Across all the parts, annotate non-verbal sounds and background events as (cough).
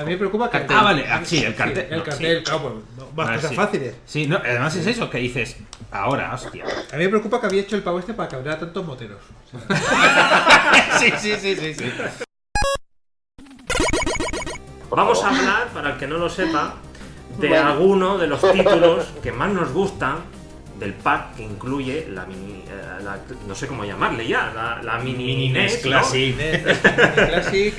A mí me preocupa que. Ah, vale, ah, sí, el cartel. el no, cartel, sí. claro, pues, no, más Vale, cosas sí. fáciles. Sí, no, además es eso, que dices, ahora, hostia. A mí me preocupa que había hecho el pavo este para que habría tantos moteros. (laughs) sí, sí, sí, sí, sí. Vamos a hablar, para el que no lo sepa, de Bueno. alguno de los títulos que más nos gustan del pack que incluye la mini. eh, la- no sé cómo llamarle ya, la, la mini, Mini NES, NES ¿no? Classic. Classic.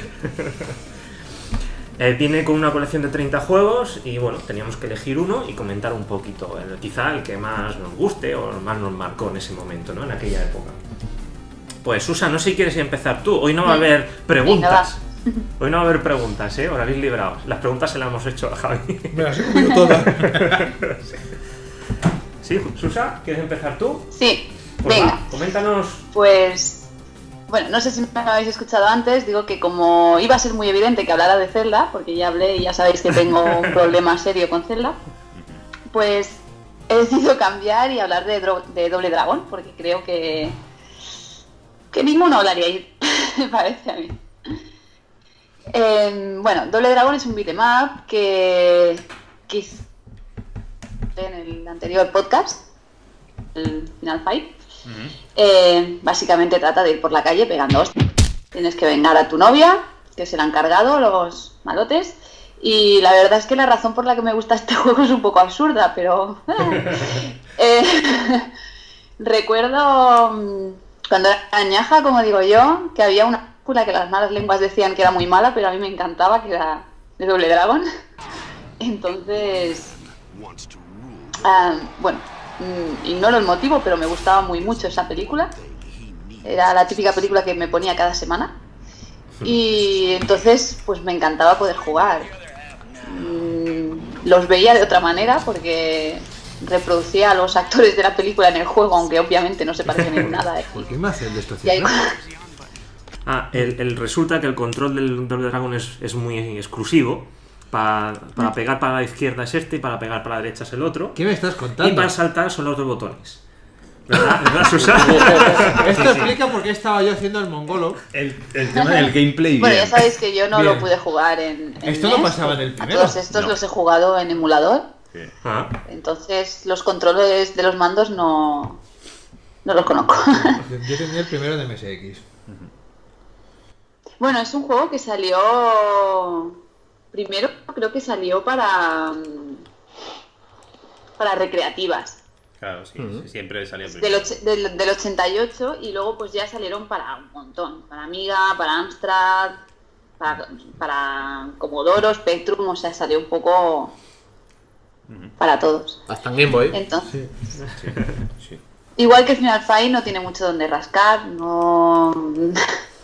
Eh, viene con una colección de 30 juegos y bueno, teníamos que elegir uno y comentar un poquito, el- quizá el que más nos guste o más nos marcó en ese momento, ¿no? En aquella época. Pues Susan, no sé si quieres empezar tú. Hoy no va a haber preguntas. (laughs) Hoy no va a haber preguntas, ¿eh? Os habéis librado. Las preguntas se las hemos hecho a Javi. Me las he comido todas. (laughs) ¿Sí, Susan? ¿Quieres empezar tú? Sí, Pues venga. va, coméntanos. Pues, bueno, no sé si me habéis escuchado antes, digo que como iba a ser muy evidente que hablara de Zelda, porque ya hablé y ya sabéis que tengo un (laughs) problema serio con Zelda, pues he decidido cambiar y hablar de, Doble Dragón, porque creo que, que ninguno hablaría ahí, me (laughs) parece a mí. Eh, bueno, Doble Dragón es un beat'em up que, que en el anterior podcast, el Final Fight. Eh, básicamente trata de ir por la calle pegando hostias. Tienes que vengar a tu novia, que se la han cargado los malotes. Y la verdad es que la razón por la que me gusta este (laughs) juego es un poco absurda, pero... (laughs) eh, (laughs) recuerdo mm, cuando era añaja, como digo yo, que había una película que las malas lenguas decían que era muy mala, pero a mí me encantaba, que era de Doble Dragon. Entonces, Ah, bueno, mm, ignoro el motivo, pero me gustaba muy mucho esa película. Era la típica película que me ponía cada semana. Y entonces, pues me encantaba poder jugar. Mm, Los veía de otra manera porque reproducía a los actores de la película en el juego, aunque obviamente no se parecen en nada. ¿eh? (laughs) ¿Por qué me hace el de Ah, el, el- resulta que el control del Double Dragon es, es muy exclusivo. Pa- para pegar para la izquierda es este y para pegar para la derecha es el otro. ¿Qué me estás Y contando? para saltar son los dos botones. ¿Verdad, (laughs) ¿Verdad? (laughs) Esto explica por qué estaba yo haciendo el mongolo. El, el tema del (laughs) gameplay. Bueno, ya sabéis que yo no Bien. lo pude jugar en, en Esto no NES, pasaba en el a primero. Todos estos No. los he jugado en emulador. Ah, Entonces los controles de los mandos no, no los conozco. Yo tenía el primero de MSX. bueno, es un juego que salió primero, creo que salió para mm, para recreativas Claro, sí, sí, siempre salía del, primero. och- del, del 88 y luego pues ya salieron para un montón, para Amiga, para Amstrad, para, para Commodore, Spectrum, o sea, salió un poco para todos. Hasta en Game Boy. Entonces, Sí. Sí. (laughs) Igual que Final Fight no tiene mucho donde rascar, no,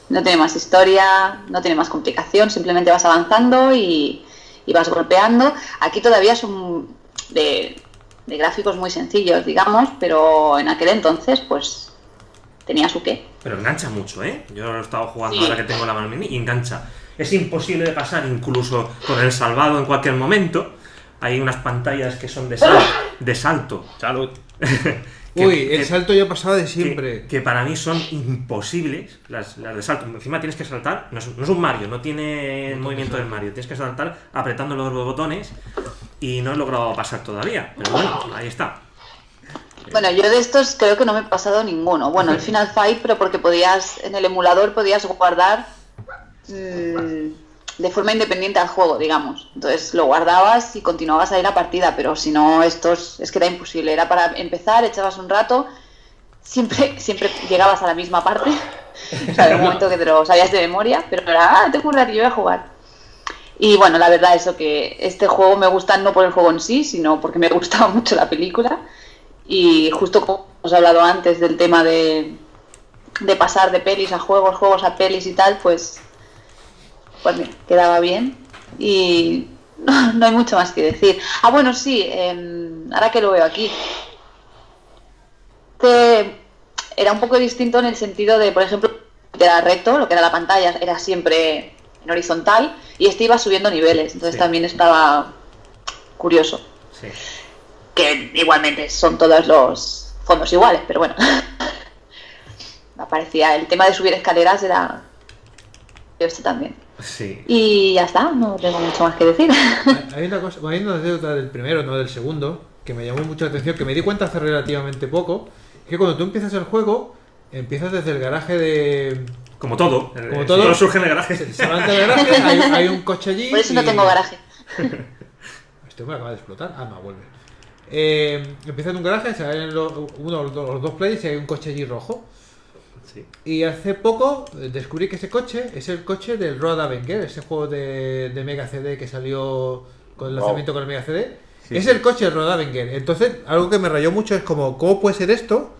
no tiene más historia, no tiene más complicación, simplemente vas avanzando y, y vas golpeando. Aquí todavía son de, de gráficos muy sencillos, digamos, pero en aquel entonces pues tenía su qué. pero engancha mucho, ¿eh? Yo lo he estado jugando Sí. ahora que tengo la mano mini y engancha. Es imposible de pasar incluso con el salvado en cualquier momento. Hay unas pantallas que son de, sal- de salto. Salud. (laughs) Que- Uy, el que- salto ya pasaba de siempre. que para mí son imposibles las, las de salto. Encima tienes que saltar, no es, no es un Mario, no tiene el movimiento del Mario, tienes que saltar apretando los dos botones y no he logrado pasar todavía. Pero bueno, ahí está. Bueno, yo de estos creo que no me he pasado ninguno. Bueno, el Final Fight, pero porque podías, en el emulador podías guardar mm, de forma independiente al juego, digamos. Entonces lo guardabas y continuabas ahí la partida, pero si no, estos es que era imposible. Era para empezar, echabas un rato, siempre, (laughs) siempre llegabas a la misma parte. O sea, de un momento que te lo sabías de memoria, pero era, ah, tengo un ratillo voy a jugar. Y bueno, la verdad eso que este juego me gusta no por el juego en sí, sino porque me (laughs) gustaba mucho la película. Y justo como hemos hablado antes del tema de, de pasar de pelis a juegos, juegos a pelis y tal, pues, pues mira, quedaba bien. Y no, (laughs) no hay mucho más que decir. Ah, bueno, sí, em, ahora que lo veo aquí. Este era un poco distinto en el sentido de, por ejemplo, era recto, lo que era la pantalla era siempre en horizontal y este iba subiendo niveles, entonces Sí. también estaba curioso. Sí. Que igualmente son todos los fondos iguales, pero bueno. (laughs) Me parecía, el tema de subir escaleras era este también. Sí. Y ya está, no tengo mucho más que decir. Hay una cosa, hay una anécdota del primero, no del segundo, que me llamó mucho la atención, que me di cuenta hace relativamente poco, es que cuando tú empiezas el juego, empiezas desde el garaje de... Como todo. Como eh, todo. surge en el garaje. Se levanta el garaje, hay, hay un coche allí... Por eso no tengo garaje. (laughs) Este me acaba de explotar. Ah, no, vuelve. Eh, empieza en un garaje, se ven los, uno, los, dos- los dos players y hay un coche allí rojo. Sí. Y hace poco eh, descubrí que ese coche es el coche del Road Avenger, ese juego de, de Mega CD que salió con el Wow. lanzamiento con el Mega CD. es el coche del Road Avenger. Entonces, algo que me rayó mucho es como, ¿cómo puede ser esto?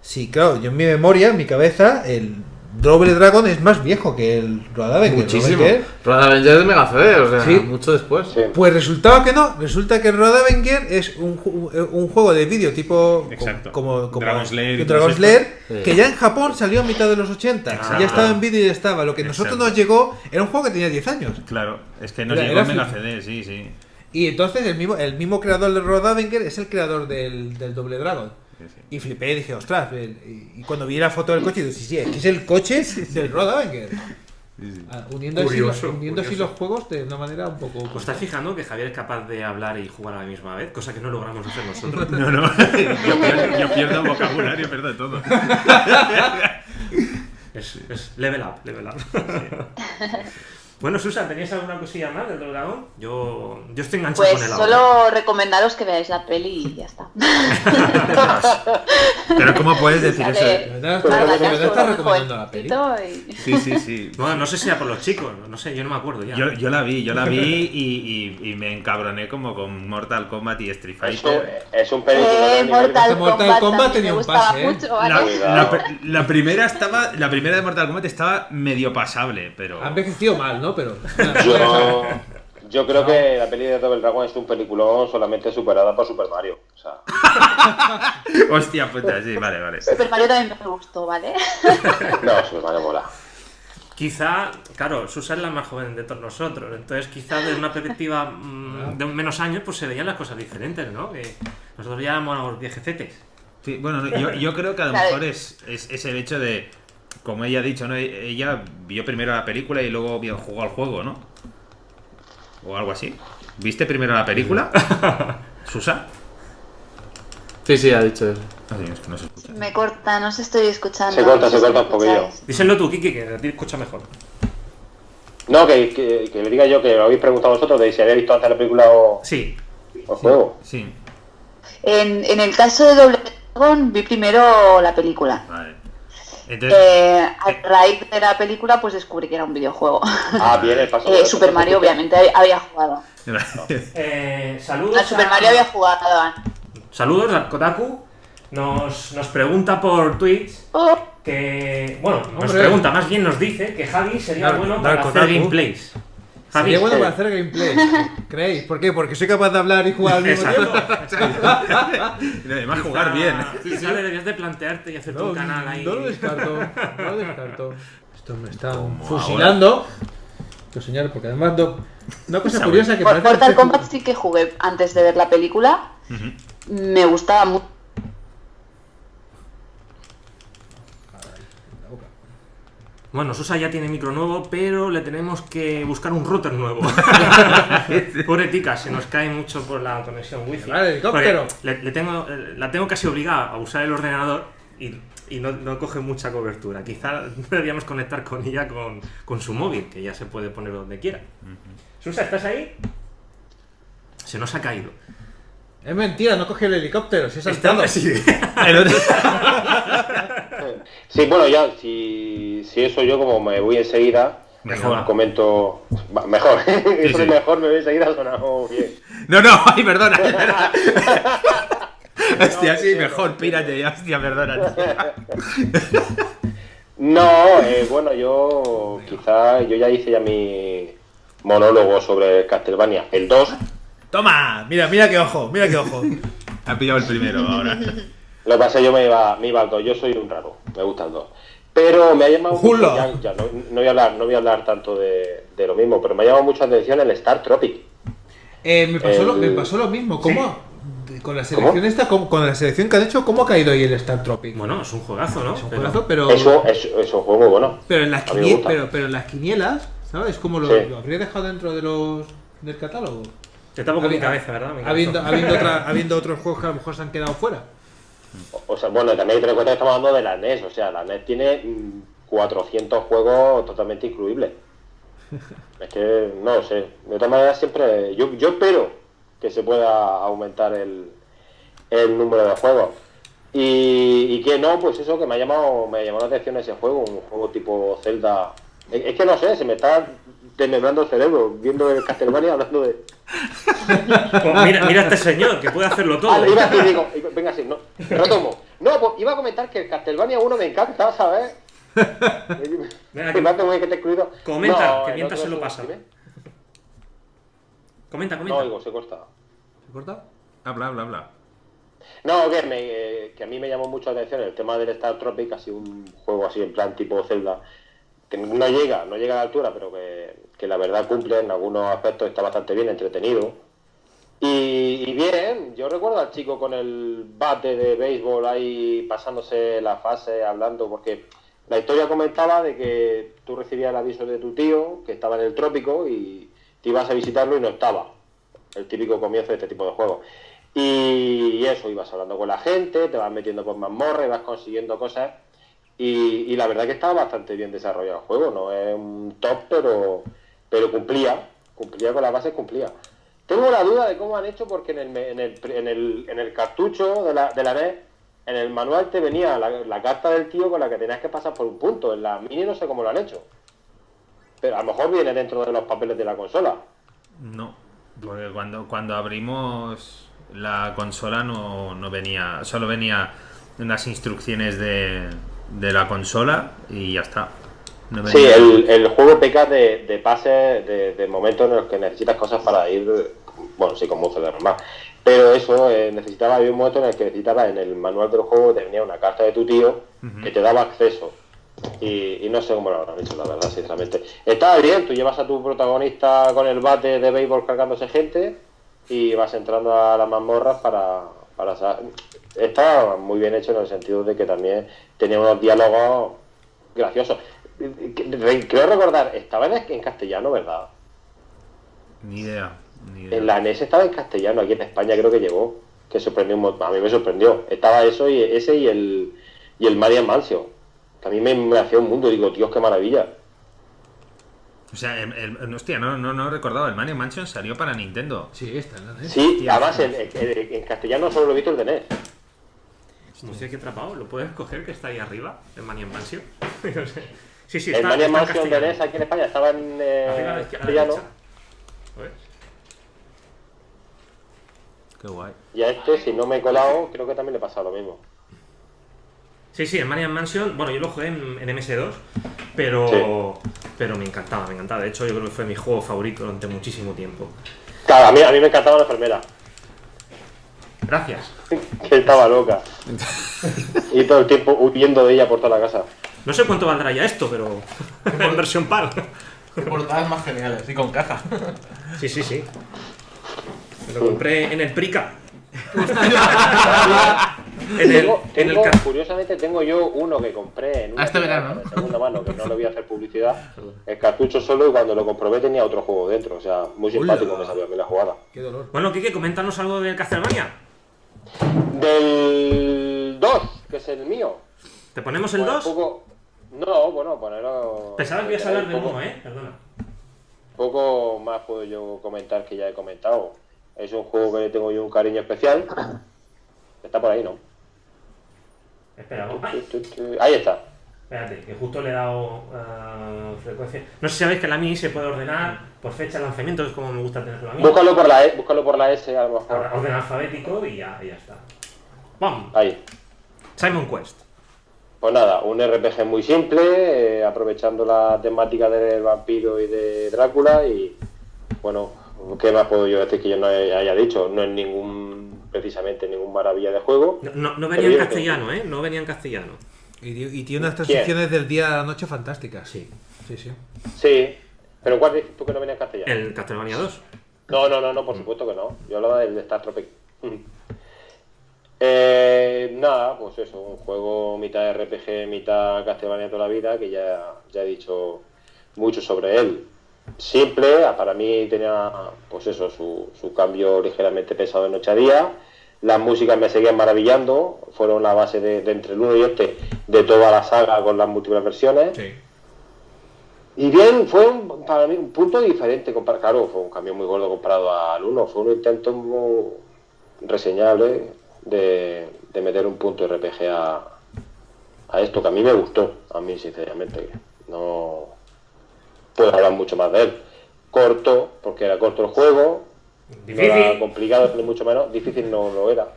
Sí, claro, yo en mi memoria, en mi cabeza, el Double Dragon es más viejo que el Road Avenger. Muchísimo. Road Avenger de Mega CD, o sea, Sí. mucho después. Sí. Pues resultaba que no, resulta que Road Avenger es un, ju- un juego de vídeo tipo Exacto. como, como Dragon Slayer Slayer, que ya en Japón salió a mitad de los 80, Exacto. ya estaba en vídeo y ya estaba. Lo que a nosotros nos llegó era un juego que tenía 10 años. Claro, es que nos Era- llegó era Mega CD, sí, sí. Y entonces el mismo, el mismo creador de Road Avenger es el creador del, del Doble Dragon. Sí, sí. Y flipé y dije, ostras, y cuando vi la foto del coche, dije, sí, sí, es que es el coche del Road Avenger. Ah, uniendo Curioso, los- uniendo así los juegos de una manera un poco... ¿Os estás fijando que Javier es capaz de hablar y jugar a la misma vez? Cosa que no logramos hacer nosotros. (laughs) No, no, yo pierdo, yo pierdo vocabulario, pierdo todo. Es, es level up, level up. Bueno, Susan, ¿tenías alguna cosilla más del Dragón? Yo, yo estoy enganchado Pues con él ahora. solo recomendaros que veáis la peli y ya está. (laughs) Pero ¿cómo puedes decir eso? Estás un recomendando la peli. y- (laughs) Sí, sí, sí. Bueno, no sé si era por los chicos, no sé, yo no me acuerdo ya. Yo, yo la vi, yo la vi y, y- y me encabroné como con Mortal Kombat y Street Es un, Fighter. es un película Eh, Mortal, Mortal Kombat, tenía un pase, ¿eh? mucho, La, ¿vale? la- la primera estaba, la primera de Mortal Kombat estaba medio pasable, pero Ha envejecido mal, ¿no? Pero... (laughs) Yo, yo creo que la peli de Double Dragon es un peliculón solamente superada por Super Mario. O sea, (laughs) hostia puta, sí, vale, vale. Super Mario también me gustó, ¿vale? (laughs) no, Super Mario mola. Quizá, claro, Susan es la más joven de todos nosotros, entonces quizá desde una perspectiva mm, de menos años pues se veían las cosas diferentes, ¿no? Que nosotros ya éramos viejecetes. Sí, bueno, no, yo, yo creo que a lo mejor es, es, es el hecho de, como ella ha dicho, ¿no? Ella vio primero la película y luego vio, jugó al juego, ¿no? O algo así. ¿Viste primero la película? (laughs) ¿Susa? Sí, sí, ha dicho eso. Ah, sí, es que no se escucha. Me corta, no se estoy escuchando. Se corta, no se corta un poquillo. Díselo tú, Kiki, que a ti escucha mejor. No, que, que, que le diga yo que lo habéis preguntado vosotros de si había visto antes la película o, Sí, o el juego. Sí, En, en el caso de Doble Dragon vi primero la película. vale. Entonces, Eh, a raíz de la película pues descubrí que era un videojuego. Ah, bien, el paso. (laughs) Eh, Super Mario obviamente había jugado. (laughs) Eh, saludos. Al Super a- Mario había jugado. Saludos a Kotaku. Nos, nos pregunta por Twitch Oh, que. Bueno, nos Hombre. pregunta, más bien nos dice que Javi sería Dar- bueno para hacer gameplays. Javi, Sería bueno sí. para hacer gameplay. ¿Creéis? ¿Por qué? Porque soy capaz de hablar y jugar al mismo Exacto. tiempo. (laughs) y además jugar bien. Quizá deberías de plantearte y hacer No, tu canal ahí. no lo descarto. No lo descarto. Esto me está fusilando. Los señores, porque además no, una cosa curiosa que Por parece Mortal Kombat sí que jugué antes de ver la película. Me gustaba mucho. Bueno, Susa ya tiene micro nuevo, pero le tenemos que buscar un router nuevo. (laughs) Pobre tica, se nos cae mucho por la conexión wifi. Vale, helicóptero. Le, le tengo, eh, la tengo casi obligada a usar el ordenador y, y no, no coge mucha cobertura. Quizá (laughs) deberíamos conectar con ella con, con su móvil, que ya se puede poner donde quiera. Susa, ¿estás ahí? Se nos ha caído. Es mentira, no coge el helicóptero, se ha saltado. Está- sí. (laughs) Sí, bueno, ya, si, si eso yo como me voy enseguida, Mejor. comento. Mejor, (laughs) de sí. mejor me voy enseguida sonado bien. (laughs) No, no, ay, perdona. (laughs) es verdad. Hostia, sí, mejor, pírate, hostia, perdona. No, eh, bueno, yo quizá yo ya hice ya mi monólogo sobre Castlevania, el 2. Toma, mira, mira qué ojo, mira qué ojo. Ha pillado el primero ahora. Lo que pasa es que yo me iba, me iba al 2, yo soy un raro, me gusta el 2. Pero me ha llamado mucho, ya, ya, no, no voy a hablar, no voy a hablar tanto de, de lo mismo, pero me ha llamado mucho la atención el Star Tropic. Eh, me, pasó lo, El- me pasó lo mismo. ¿Cómo? con la selección esta, ¿cómo- con la selección que han hecho, ¿cómo ha caído ahí el Star Tropic? Bueno, es un juegazo, ¿no? es un juegazo, pero, Eso, eso, es un juego muy bueno. pero, en las a mí me quinie- gusta. pero, pero en las quinielas, ¿sabes? ¿Cómo lo, Sí. lo habría dejado dentro de los del catálogo? Te tapo con mi cabeza, ¿verdad? Mi Habiendo, habiendo, otra- (laughs) habiendo otros juegos que a lo mejor se han quedado fuera. O sea, bueno, también hay que tener en cuenta que estamos hablando de la NES. O sea, la NES tiene mm, 400 juegos totalmente incluibles. (laughs) Es que, no lo sé. De todas maneras, siempre. Yo, yo espero que se pueda aumentar el, el número de juegos. Y, y que no, pues eso que me ha llamado me ha llamado la atención ese juego, un juego tipo Zelda. Es, que no sé, se me está desmembrando el cerebro viendo el Castlevania hablando de. (laughs) Pues mira, mira a este señor, que puede hacerlo todo. Ah, iba a decir, digo, iba- venga, sí, no, retomo. No, pues iba a comentar que el Castlevania 1 me encanta, ¿sabes? (laughs) Venga, que me que te he excluido. Comenta, que mientras se lo pasa. dime. Comenta, No, comenta. digo, se corta. ¿Se corta? Habla, habla, habla. No, que, me, eh, que a mí me llamó mucho la atención el tema del Star Tropic, así un juego así en plan tipo Zelda, que no llega, no llega a la altura, pero que, que la verdad cumple en algunos aspectos, está bastante bien, entretenido. Y, bien, yo recuerdo al chico con el bate de béisbol ahí pasándose la fase, hablando, porque la historia comentaba de que tú recibías el aviso de tu tío, que estaba en el trópico, y te ibas a visitarlo y no estaba. El típico comienzo de este tipo de juegos. Y, y eso, ibas hablando con la gente, te vas metiendo por mazmorras, vas consiguiendo cosas. Y, la verdad que estaba bastante bien desarrollado el juego, no es un top, pero, pero cumplía, cumplía con las bases, cumplía. Tengo la duda de cómo han hecho porque en el, en el, en el, en el cartucho de la, de la NES, en el manual te venía la, la carta del tío con la que tenías que pasar por un punto. En la mini no sé cómo lo han hecho. Pero a lo mejor viene dentro de los papeles de la consola. No, porque cuando, cuando abrimos la consola no, no venía, solo venía unas instrucciones de, de la consola y ya está. No Sí, el, el juego peca de, de pases, de, de momentos en los que necesitas cosas para ir, bueno, sí, como un CD normal. Pero eso, eh, necesitaba, había un momento en el que necesitaba, en el manual del juego te venía una carta de tu tío que te daba acceso. Y, y no sé cómo lo habrán hecho, la verdad, sinceramente. Estaba bien, tú llevas a tu protagonista con el bate de béisbol cargándose gente y vas entrando a las mazmorras para... para Estaba muy bien hecho en el sentido de que también tenía unos diálogos graciosos. Re- Creo recordar, estaba en, en castellano, ¿verdad? Ni idea. Ni idea. En la NES estaba en castellano, aquí en España creo que llegó, que sorprendió un montón. A mí me sorprendió. Estaba eso y ese y el y el Marian Mansion. Que a mí me, me hacía un mundo, digo, Dios, qué maravilla. O sea, el, el- hostia, no, no, no recordaba, el Mario Mansion salió para Nintendo. Sí, está, ¿no? ¿Eh? Sí, Hostia, además en, en- en castellano solo lo he visto el de NES. Hostia, qué atrapado. ¿Lo puedes coger que está ahí arriba? El Manian Mansion. (laughs) No sé. sí, sí, el está, en Mansion de. NES aquí en España estaba en eh, castellano. Qué guay. Y a este, si no me he colado, creo que también le pasa lo mismo. Sí, sí, el Marian Mansion, bueno, yo lo jugué en, en MS2, pero, pero me encantaba, me encantaba. De hecho, yo creo que fue mi juego favorito durante muchísimo tiempo. Claro, a mí, a mí me encantaba la enfermera, Gracias. que estaba loca. y todo el tiempo huyendo de ella por toda la casa. No sé cuánto valdrá ya esto, pero (laughs) en versión PAL. Qué portadas más geniales. Y con caja. Sí, sí, sí. Me lo compré en el Prica. (laughs) en el, Tengo- en el tengo- ca- curiosamente tengo yo uno que compré en una Ah, este verano, ¿no? de segunda mano, que no le voy a hacer publicidad. El cartucho solo y cuando lo comprobé tenía otro juego dentro. O sea, muy simpático Hola. me salió a mí la jugada. Qué dolor. Bueno, Kike, coméntanos algo del Castlevania. Del 2, que es el mío. ¿Te ponemos el Pues 2? poco- No, bueno, ponerlo... Pensaba que ibas a hablar del poco- 1, ¿eh? Perdona. Poco más puedo yo comentar que ya he comentado. Es un juego que le tengo yo un cariño especial. Está por ahí, ¿no? Espera, Ahí está. espérate, que justo le he dado ah, frecuencia. No sé si sabéis que la Mini se puede ordenar por fecha de lanzamiento, es como me gusta tenerlo a mí. Búscalo por la, E- búscalo por la S, a lo mejor. Ahora, Orden alfabético y ya, y ya está. ¡Bam! Ahí. Simon Quest. Pues nada, un RPG muy simple, eh, aprovechando la temática del vampiro y de Drácula y bueno, ¿qué más puedo yo decir que yo no haya dicho? No es ningún, precisamente ningún maravilla de juego. No, no, no venía en castellano, ¿eh? No venía en castellano. Y, y tiene unas transiciones del día a la noche fantásticas. Sí. Sí, sí. Sí, pero ¿cuál dices tú que no venía en castellano? El Castlevania 2. No, no, no, no, por supuesto que no. Yo hablaba del de Star Tropic. Eh, nada, pues eso, un juego mitad RPG, mitad Castlevania toda la vida, que ya, ya he dicho mucho sobre él. Simple, ah, para mí tenía, pues eso, su, su cambio ligeramente pesado de noche a día. Las músicas me seguían maravillando, fueron la base de, de entre el 1 y este de toda la saga con las múltiples versiones. Sí. Y bien, fue un- para mí un punto diferente, compar- claro, fue un cambio muy gordo comparado al 1, fue un intento muy reseñable de, de meter un punto RPG a, a esto, que a mí me gustó, a mí sinceramente, no puedo hablar mucho más de él. Corto, porque era corto el juego, no era Difícil. complicado ni mucho menos, difícil no lo era,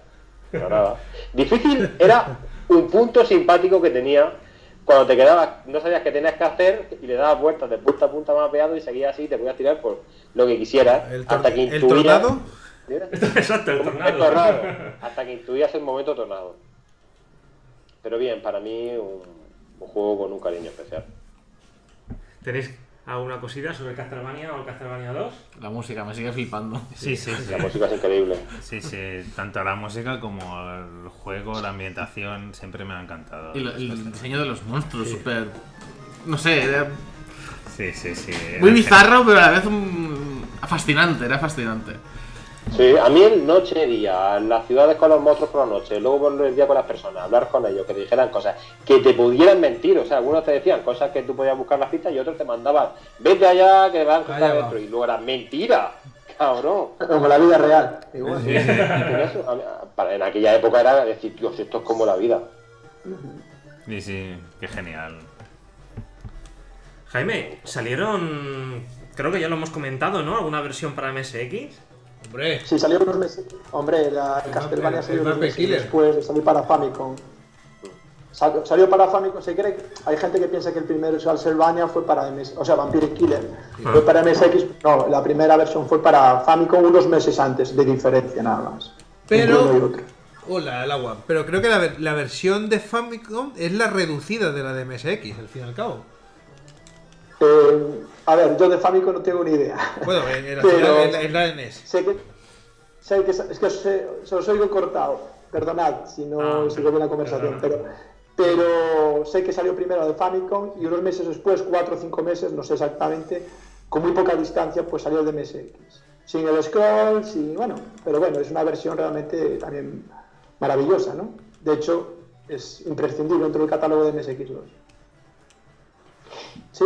para nada. Difícil era un punto simpático que tenía cuando te quedabas, no sabías qué tenías que hacer y le dabas vueltas de punta a punta mapeado y seguías así, te podías tirar por lo que quisieras, El, tor- hasta que el tornado. (laughs) Exacto, el El tornado. tornado, hasta que intuías el momento tornado. Pero bien, para mí un, un juego con un cariño especial. ¿Tenéis alguna cosita sobre Castlevania o Castlevania 2? La música me sigue flipando. Sí, sí, sí. La música es increíble. Sí, sí. Tanto la música como el juego, la ambientación, siempre me ha encantado. Y lo- el diseño de los monstruos, súper. No sé, era Sí, sí, sí. muy bizarro, pero a la vez un- fascinante, era fascinante. Sí, a mí el noche día, las ciudades con los monstruos por la noche, luego por el día con las personas, hablar con ellos, que te dijeran cosas, que te pudieran mentir, o sea, algunos te decían cosas que tú podías buscar las pistas y otros te mandaban, vete allá que van a encontrar dentro, y luego era mentira, cabrón. Como la vida real. Igual. Sí, sí, y con eso, a mí- para- en aquella época era decir, Dios, esto es como la vida. Sí, sí, qué genial. Jaime, salieron. Creo que ya lo hemos comentado, ¿no? ¿Alguna versión para MSX? Hombre, Sí, salió unos meses. Hombre, la el Castlevania el salió unos meses después de salir para Famicom. Sal- Salió para Famicom, se cree que hay gente que piensa que el primero Castlevania fue para MS, o sea, Vampire Killer fue para MSX, no, la primera versión fue para Famicom unos meses antes, de diferencia nada más. Pero- hola, el agua. Pero creo que la, la versión de Famicom es la reducida de la de MSX, al fin y al cabo. Eh, a ver, yo de Famicom no tengo ni idea. Bueno, en, la, (laughs) Pero- en la- en la NES. sé que, sé que es que os, se os oigo cortado. Perdonad si no Ah, bien la conversación, perdona. pero, pero sé que salió primero de Famicom y unos meses después, cuatro o cinco meses, no sé exactamente, con muy poca distancia, pues salió de MSX. Sin el scroll, sin, bueno, pero bueno, es una versión realmente también maravillosa, ¿no? De hecho, es imprescindible dentro del catálogo de MSX2. ¿Sí?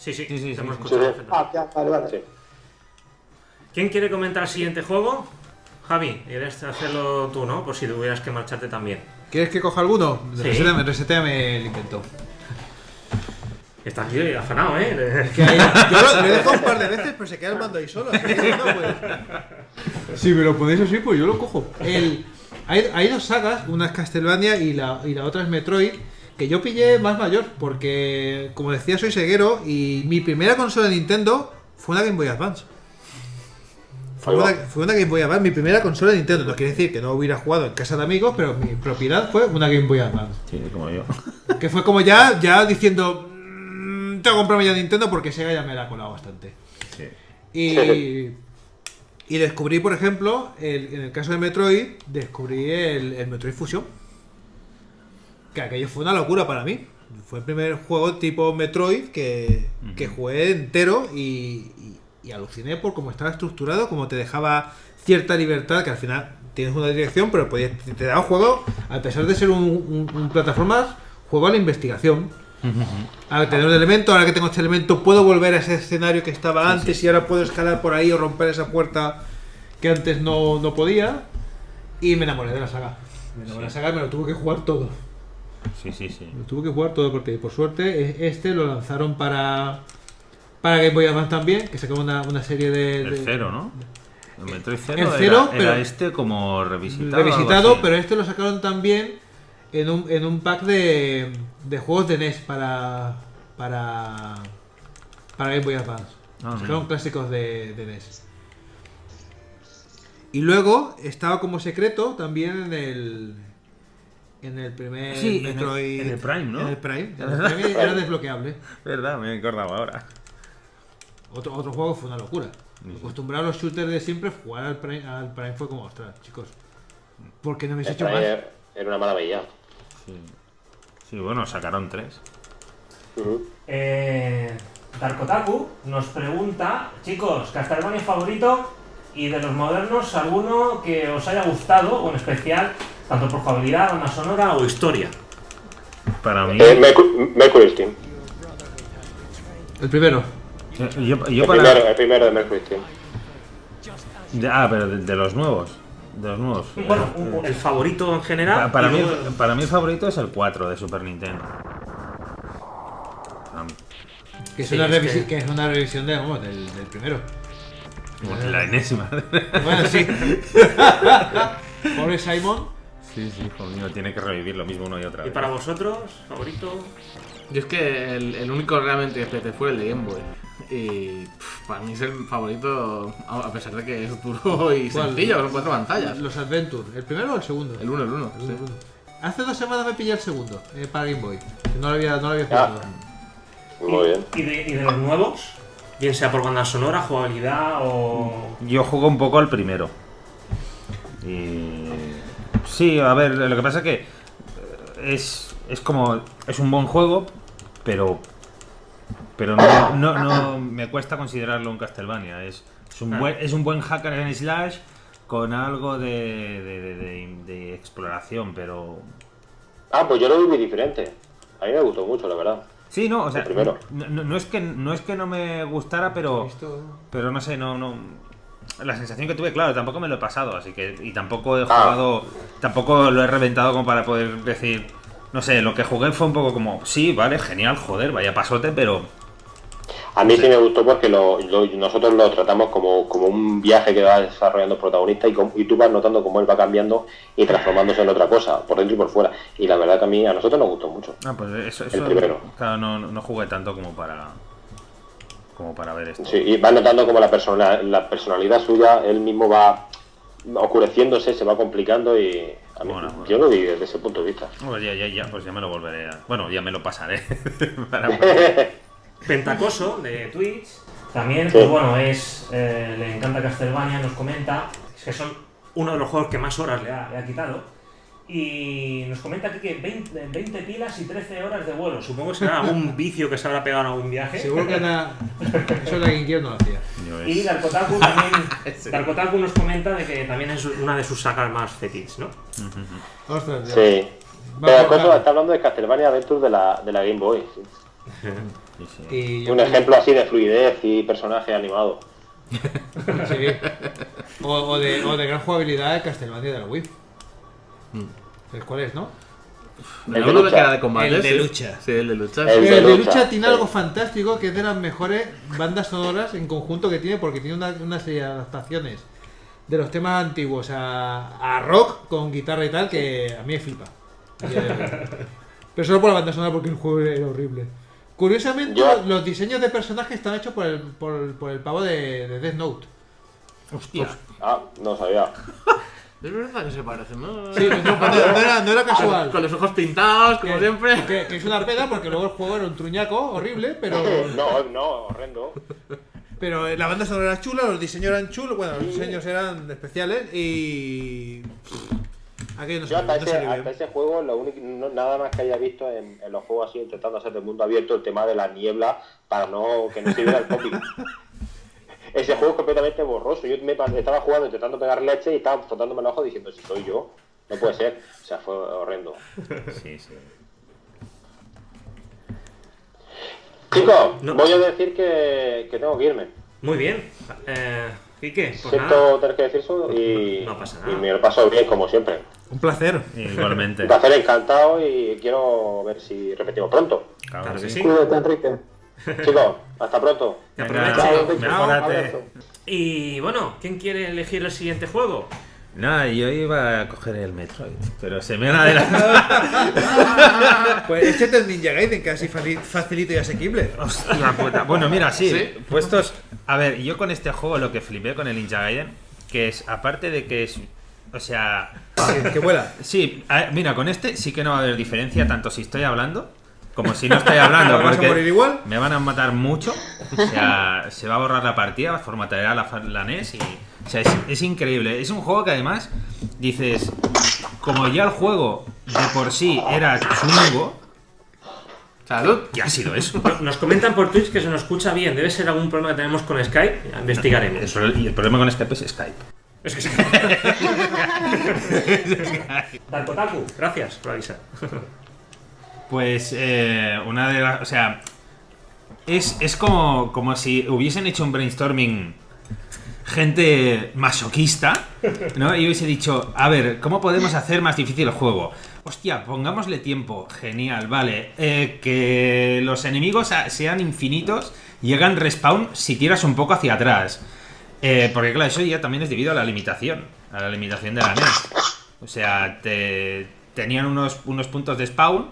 Sí, sí, Sí, sí, sí, hemos sí. escuchado Sí. Ah, ya, vale, vale. Sí. ¿Quién quiere comentar el siguiente juego? Javi, quieres hacerlo tú, ¿no? Por si tuvieras que marcharte también. ¿Quieres que coja alguno? Sí. Reseteame, reseteame el invento. Estás aquí afanado, ¿eh? Que ahí- yo lo, lo he dejado un par de veces, pero se queda el mando ahí solo. que pues. Si me lo ponéis así, pues yo lo cojo. El, hay, hay dos sagas, una es Castlevania y la, y la otra es Metroid, que yo pillé más mayor, porque, como decía, soy ceguero y mi primera consola de Nintendo fue una Game Boy Advance. Fue una, fue una Game Boy Advance, mi primera consola de Nintendo. No quiere decir que no hubiera jugado en casa de amigos, pero mi propiedad fue una Game Boy Advance. Sí, como yo. Que fue como ya, ya diciendo, "Mm, tengo que comprarme ya Nintendo porque Sega ya me la ha colado bastante. Sí. Y, (laughs) y descubrí, por ejemplo, el- en el caso de Metroid, descubrí el, el Metroid Fusion. Que aquello fue una locura para mí. Fue el primer juego tipo Metroid que, que jugué entero y, y- y aluciné por cómo estaba estructurado, cómo te dejaba cierta libertad, que al final tienes una dirección, pero podías- te, daba juego, a pesar de ser un, un, un plataformas, juego a la investigación. Al tener un elemento, ahora que tengo este elemento, puedo volver a ese escenario que estaba antes y ahora puedo escalar por ahí o romper esa puerta que antes no, no podía. Y me enamoré de la saga. Me enamoré de la saga y me lo tuve que jugar todo. Sí, sí, sí. Lo tuve que jugar todo porque, por suerte, este lo lanzaron para, para Game Boy Advance también, que sacó una, una serie de. El cero, ¿no? El Metroid El cero, era, pero- era este como revisitado. revisitado, pero este lo sacaron también en un, en un pack de, de juegos de NES para, para, para Game Boy Advance. Ah, Sacaron clásicos de, de NES. Y luego estaba como secreto también en el en el primer Sí, en el- Metroid. en el Prime, ¿no? En el Prime. En el Prime era desbloqueable. Verdad, me he acordado ahora. Otro, otro juego fue una locura. Acostumbrado a los shooters de siempre, jugar al Prime, al Prime fue como, ostras, chicos. ¿Por qué no habéis hecho más? era era una maravilla. Sí. Sí, bueno, sacaron tres. Eh, Darkotaku nos pregunta, chicos, Castlevania favorito y de los modernos, alguno que os haya gustado, o en especial, tanto por jugabilidad, banda sonora o historia. Para mí. Eh, Mercu- Mercury Steam. El primero. Yo, yo El, para. primero, el primero de Mercury Steam. de- ah, pero de, de los nuevos. De los nuevos. Bueno, el favorito en general. Pa- para, mí, luego- para mí el favorito es el 4 de Super Nintendo. Que es, Sí, una, es que- que... es una revisión de, vamos, del, del primero. La enésima. Bueno, sí. (laughs) Pobre Simon. Sí, sí, hijo mío, tiene que revivir lo mismo una y otra ¿Y para vosotros, favorito? Yo es que el, el único realmente que fue el de Game Boy. Y pff, para mí es el favorito, a pesar de que es duro (laughs) y ¿Cuál? sencillo, son cuatro pantallas. Los Adventure. ¿El primero o el segundo? El 1, el 1. El uno, el uno. Hace dos semanas me pillé el segundo eh, para Game Boy. No lo había, no lo había Ah. jugado. Muy bien. ¿Y de, y de los nuevos? Bien sea por banda sonora, jugabilidad o... Yo juego un poco al primero. Y. Sí, a ver, lo que pasa es que. eh, Es, es como. Es un buen juego, pero. Pero no, no, no me cuesta considerarlo un Castlevania. Es, es, un, buen, es un buen hacker en slash con algo de, de, de- de- de exploración, pero. Ah, pues yo lo vi muy diferente. A mí me gustó mucho, la verdad. Sí, no, o sea, primero. no, no- no es que no es que no me gustara, pero pero no sé, no no la sensación que tuve, claro, tampoco me lo he pasado, así que y tampoco he Ah. jugado, tampoco lo he reventado como para poder decir, no sé, lo que jugué fue un poco como, sí, vale, genial, joder, vaya pasote, pero A mí sí, me gustó porque lo, lo- nosotros lo tratamos como, como un viaje que va desarrollando el protagonista y, com- y tú vas notando cómo él va cambiando y transformándose en otra cosa, por dentro y por fuera. Y la verdad que a mí, a nosotros nos gustó mucho. ah, pues eso, El eso primero. claro, no, no jugué tanto como para como para ver esto. Sí, y vas notando como la, persona, la personalidad suya, él mismo va oscureciéndose, se va complicando y a mí, Bueno, bueno. yo lo vi desde ese punto de vista. Pues ya, ya, ya, pues ya me lo volveré a... Bueno, ya me lo pasaré. (laughs) Para (laughs) Pentacoso de Twitch. También, Sí. pues bueno, es eh, le encanta Castlevania, nos comenta es que son uno de los juegos que más horas le ha, le ha quitado. Y nos comenta aquí que 20, 20 pilas y 13 horas de vuelo. Supongo que será algún (laughs) vicio que se habrá pegado en algún viaje. Seguro que Ana... Eso la GameCube no lo hacía. Yo Y Darkotaku también (laughs) Darkotaku nos comenta de que también es una de sus sagas más fetiches, ¿no? Ostras, ya. Sí. Pero está hablando de Castlevania Adventure de la, de la Game Boy. sí. sí, sí. Y Un ejemplo así de fluidez y personaje animado. Sí. O, o de, o de gran jugabilidad de Castlevania de la Wii. ¿Sabes cuál es, no? El El de lucha. que era de combate. El de sí. lucha. Sí, el de lucha. El sí. El de de lucha, lucha tiene sí. algo fantástico que es de las mejores bandas sonoras en conjunto que tiene porque tiene una, una serie de adaptaciones de los temas antiguos a, a rock con guitarra y tal que a mí me flipa. Y, (laughs) Pero solo por la banda sonora porque el juego era horrible. Curiosamente, Yo- los, diseños de personajes están hechos por el, por, el- por el pavo de, de Death Note. Hostia. Ah, no sabía. (laughs) Es verdad que se parecen, ¿no? Sí, no, no era, no era casual. Con los ojos pintados, como Que- siempre. Que, que es una pena porque luego el juego era un truñaco horrible, pero, No, no, horrendo. pero la banda sonora era chula, los diseños eran chulos, bueno, los diseños eran especiales y. Aquello no Yo hasta no ese, hasta ese juego, lo único, no- nada más que haya visto en, en los juegos así, intentando hacer del mundo abierto el tema de la niebla para no que no se viera el cómic. (laughs) Ese juego es completamente borroso. Yo me estaba jugando intentando pegar leche y estaba frotándome el ojo diciendo si soy yo. No puede ser. O sea, fue horrendo. Sí, sí. Chicos, No. voy a decir que, que tengo que irme. Muy bien. Eh, Quique, pues Siento nada. tener que decir eso y, No pasa nada. y me lo paso bien como siempre. Un placer. Igualmente. Un placer, encantado y quiero ver si repetimos pronto. Claro que sí. Cuídate, Enrique. (laughs) Chicos, hasta pronto. Mejórate. Abrazo. Y bueno, ¿quién quiere elegir el siguiente juego? Nada, yo iba a coger el Metroid, pero se me han adelantado. (laughs) Pues échate el Ninja Gaiden, que así fali- facilito y asequible. Hostia puta. Bueno, mira, sí, ¿Sí? puestos. A ver, yo con este juego lo que flipé con el Ninja Gaiden, que es, aparte de que es. O sea. Que, que vuela. Sí, a- mira, con este sí que no va a haber diferencia, tanto si estoy hablando como si no estoy hablando. ¿Vas a morir igual? Me van a matar mucho. O sea, se va a borrar la partida, formateará la, la NES y O sea, es, es increíble. Es un juego que además dices, como ya el juego de por sí era chungo, Salud. ¿qué ha sido eso? Nos comentan por Twitch que se nos escucha bien. Debe ser algún problema que tenemos con Skype. Ya Investigaremos. Eso- y el problema con Skype es Skype. Es que sí. (laughs) Darkotaku, gracias por avisar. Pues eh, una de las. O sea, es, es como, como si hubiesen hecho un brainstorming gente masoquista, ¿no? Y hubiese dicho, a ver, ¿cómo podemos hacer más difícil el juego? Hostia, pongámosle tiempo. Genial, vale. Eh, que los enemigos sean infinitos y hagan respawn si tiras un poco hacia atrás. Eh, porque claro, eso ya también es debido a la limitación, a la limitación de la NES. O sea, te, tenían unos, unos puntos de spawn,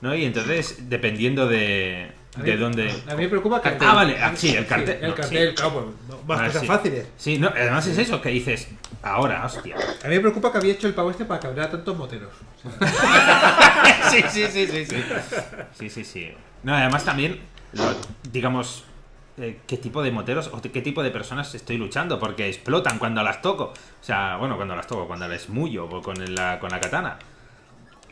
¿no? Y entonces, dependiendo de, A mí- de dónde... A mí me preocupa el cartel. Ah, vale, ah, sí, el cartel. el no, cartel, sí. claro, pues, no, más Ah, cosas sí. fáciles. Sí, no, además es eso, que dices, ahora, hostia. A mí me preocupa que había hecho el pavo este para cabrear a tantos moteros. (laughs) sí, sí, sí, sí, sí. Sí, sí, sí. No, además también, lo- digamos, eh, qué tipo de moteros o qué tipo de personas estoy luchando, porque explotan cuando las toco. O sea, bueno, cuando las toco, cuando les mullo o con la, con la katana.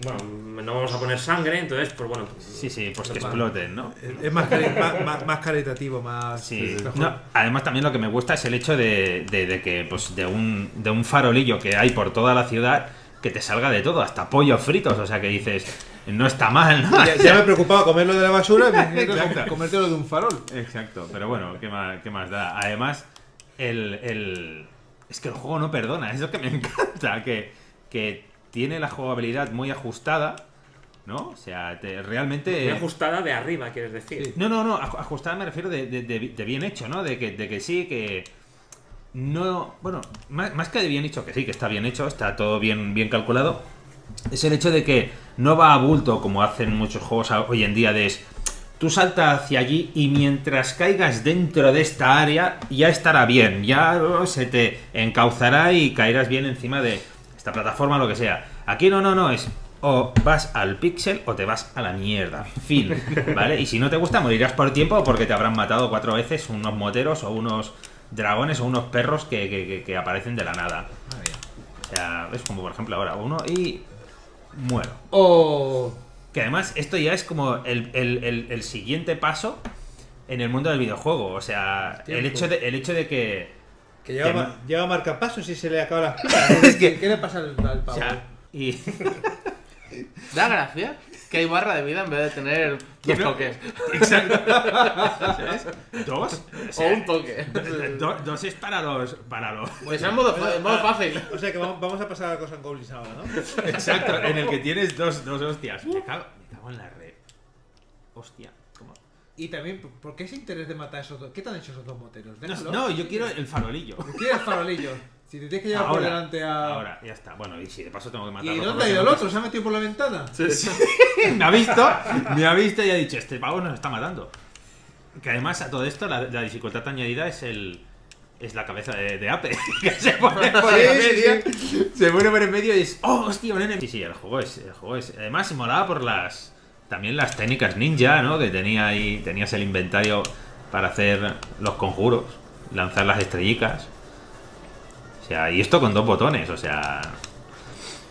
Bueno, no vamos a poner sangre, entonces, pues bueno. Sí, sí, pues que exploten, ¿no? Es- más, cari- más, más- caritativo, más. Sí. mejor. No, además también lo que me gusta es el hecho de, de- de que pues de un, de un farolillo que hay por toda la ciudad que te salga de todo, hasta pollos fritos, o sea que dices, no está mal, ¿no? Ya, ya me (laughs) preocupaba comerlo de la basura (laughs) comértelo de un farol. Exacto, pero bueno, ¿qué más, qué más da? Además, el, el- es que el juego no perdona, (laughs) es lo que me encanta, que, que tiene la jugabilidad muy ajustada, ¿no? O sea, te- realmente... Muy ajustada de arriba, quieres decir. No, no, no, aj- ajustada me refiero de, de- de- de bien hecho, ¿no? De que, de que sí, que no... Bueno, más, más que de bien hecho, que sí, que está bien hecho, está todo bien, bien calculado, es el hecho de que no va a bulto como hacen muchos juegos hoy en día de... es, Tú salta hacia allí y mientras caigas dentro de esta área ya estará bien, ya oh, se te encauzará y caerás bien encima de esta plataforma, lo que sea. Aquí no, no, no, es o vas al pixel o te vas a la mierda. Fin, ¿vale? Y si no te gusta, morirás por tiempo o porque te habrán matado cuatro veces unos moteros o unos dragones o unos perros que, que- aparecen de la nada. O sea, es como por ejemplo ahora uno y muero. O. Que además esto ya es como el, el- el- el siguiente paso en el mundo del videojuego. O sea, el hecho de, el hecho de que... Que lleva, Que no- lleva marcapasos y se le acaba pilas. (laughs) ¿Qué, qué le pasa al, al o pavo? sea, y... (laughs) Da gracia que hay barra de vida en vez de tener dos toques. Exacto. (laughs) ¿Sabes? Dos. O un toque. do- dos es para los... Para los... Pues en modo, modo fácil. O sea que vamos, vamos a pasar a cosas en Goblins ahora, ¿no? Exacto, en el que tienes dos, dos hostias. Me cago, me cago en la red. Hostia. Y también, ¿por qué ese interés de matar a esos dos? ¿Qué te han hecho esos dos moteros? No, no, yo quiero el farolillo. ¿Quieres farolillo? (laughs) Si te tienes que llevar por Ahora, delante a. ahora, ya está. Bueno, y si de paso tengo que ¿Y matarlo. dónde por ha ido el otro? ¿Se ha metido por la ventana? (laughs) me ha visto, me ha visto y ha dicho, este pavo nos está matando. Que además a todo esto la, la dificultad añadida es el es la cabeza de, de Ape, (laughs) que se pone por Sí, en sí, medio, se pone por en medio y es, oh, hostia, un enemigo. Sí, sí, el juego es, el juego es, además se molaba por las, también las técnicas ninja, ¿no? Que tenía ahí, tenías el inventario para hacer los conjuros, lanzar las estrellicas. O sea, y esto con dos botones, o sea,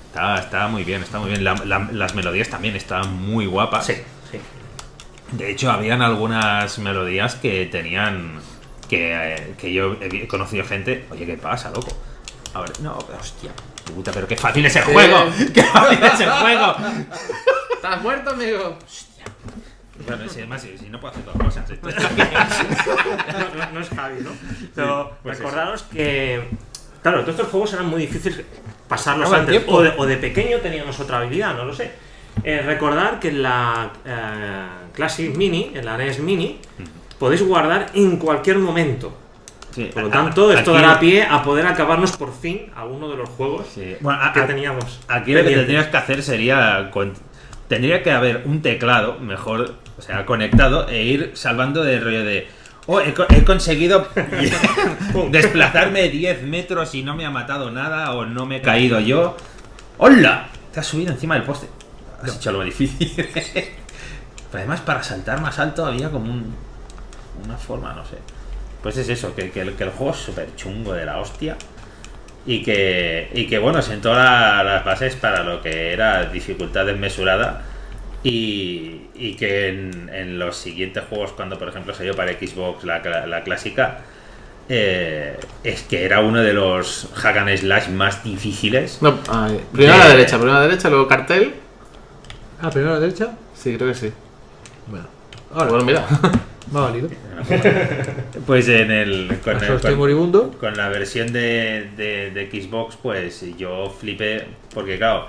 está, está muy bien, está muy bien. La- la- las melodías también estaban muy guapas. Sí, sí. De hecho, habían algunas melodías que tenían. que, que yo he conocido gente. Oye, ¿qué pasa, loco? A ver, no, hostia, puta, pero qué fácil es el juego. (laughs) ¡Qué fácil es el juego! ¿Estás muerto, amigo? Bueno, si, además, si, si no puedo hacer dos cosas. esto- no, no- no es Javi, ¿no? Pero pues recordaros que, claro, todos estos juegos eran muy difíciles pasarlos antes. O de, o de pequeño teníamos otra habilidad, no lo sé. Eh, recordar que en la eh, Classic Mini, en la NES Mini, podéis guardar en cualquier momento. Sí, Por lo a- tanto, esto aquí- dará pie a poder acabarnos por fin alguno de los juegos Sí. Bueno, a- que a- teníamos. Aquí lo que tendrías que hacer sería. Tendría que haber un teclado mejor, o sea, conectado e ir salvando de rollo de. Oh, he, co- he conseguido (laughs) desplazarme 10 metros y no me ha matado nada o no me he caído yo. ¡Hola! Te has subido encima del poste. Has hecho algo difícil. (laughs) Pero además, para saltar más alto había como un, una forma, no sé. pues es eso, que, que el, que el juego es súper chungo de la hostia. Y que, y que bueno, sentó la- las bases para lo que era dificultad desmesurada. Y, y que en, en los siguientes juegos, cuando por ejemplo salió para Xbox la, la clásica, eh, es que era uno de los hack and slash más difíciles. No, primero a la De- derecha, primero a la derecha, luego cartel. Ah, primero a la derecha. Sí, creo que sí. Bueno, ahora Bueno, mira. me ha valido. Pues en el. Con, el- estoy con- moribundo. con la versión de, de- de Xbox, pues yo flipé. Porque, claro,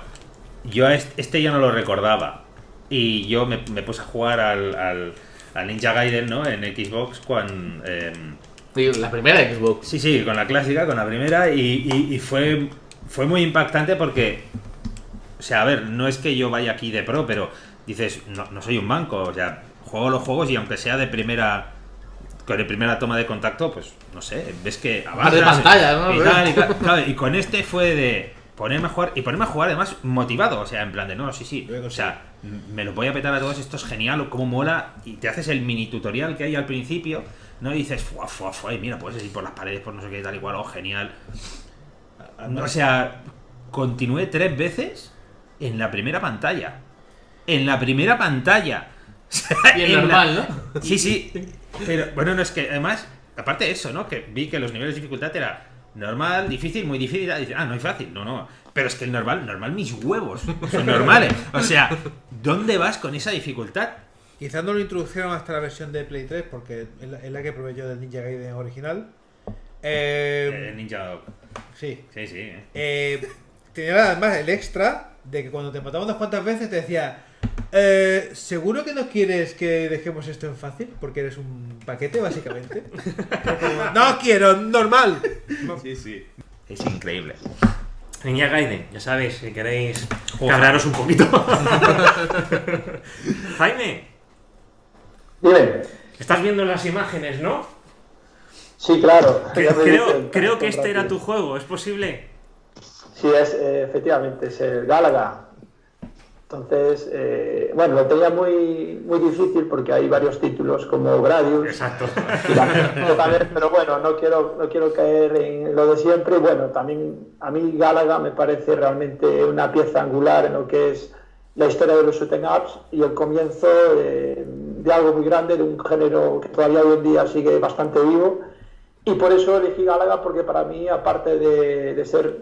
yo a est- este ya no lo recordaba. Y yo me, me puse a jugar al, al- al Ninja Gaiden, ¿no? En Xbox, cuando. Y la primera Xbox. Sí, sí, con la clásica, con la primera, y, y- y fue, fue muy impactante porque, o sea, a ver, no es que yo vaya aquí de pro, pero dices, no, no soy un banco, o sea, juego los juegos y aunque sea de primera, con la primera toma de contacto, pues, no sé, ves que avanzas. de pantalla, ¿no? Y, tal, y (laughs) tal. Claro, y con este fue de ponerme a jugar, y ponerme a jugar además motivado, o sea, en plan de, no, sí, sí, o sea, me lo voy a petar a todos, esto es genial, cómo mola, y te haces el mini tutorial que hay al principio, ¿no? Y dices, fuá, fuá, fuá, y mira, puedes ir por las paredes, por no sé qué, tal y cual, oh, genial. O sea, continué tres veces en la primera pantalla. En la primera pantalla. O sea, Y en la- normal, ¿no? Sí, sí. Pero bueno, no es que además, aparte de eso, ¿no? Que vi que los niveles de dificultad era normal, difícil, muy difícil. y dice, ah, no hay fácil. No, no. Pero es que el normal, normal mis huevos. Son normales. O sea, ¿dónde vas con esa dificultad? Quizás no lo introdujeron hasta la versión de Play 3 porque es la, es la que probé yo del Ninja Gaiden original. Eh, Eh, Ninja Dog. sí. Sí, sí. eh. Eh, tenía además el extra de que cuando te mataba unas cuantas veces te decía, eh, ¿seguro que no quieres que dejemos esto en fácil? Porque eres un paquete, básicamente. Como, (laughs) no quiero, normal. Sí, sí. Es increíble. Ninja Gaiden, ya sabéis, si queréis Joder. cabrearos un poquito. (laughs) Jaime, Dime. estás viendo las imágenes, ¿no? Sí, claro. Creo, que este era tu juego, ¿es posible? Sí, es, eh, efectivamente, es el Gálaga. Entonces, eh, bueno, lo tenía muy, muy difícil porque hay varios títulos como Gradius. Exacto. y la- también, pero bueno, no quiero, no quiero caer en lo de siempre. Bueno, también a mí Gálaga me parece realmente una pieza angular en lo que es la historia de los shooting ups y el comienzo de, de algo muy grande, de un género que todavía hoy en día sigue bastante vivo. Y por eso elegí Gálaga porque para mí, aparte de, de ser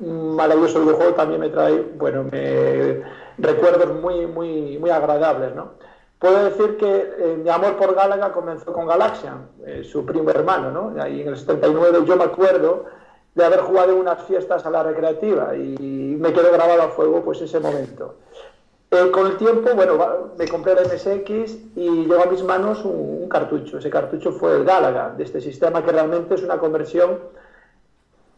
un maravilloso videojuego, también me trae, bueno, me, recuerdos muy, muy, muy agradables, ¿no? Puedo decir que eh, mi amor por Gálaga comenzó con Galaxian, eh, su primo hermano, ¿no? Ahí en el 79 yo me acuerdo de haber jugado unas fiestas a la recreativa y me quedó grabado a fuego pues ese momento. Eh, con el tiempo, bueno, me compré el MSX y llegó a mis manos un, un cartucho. Ese cartucho fue el Galaga, de este sistema que realmente es una conversión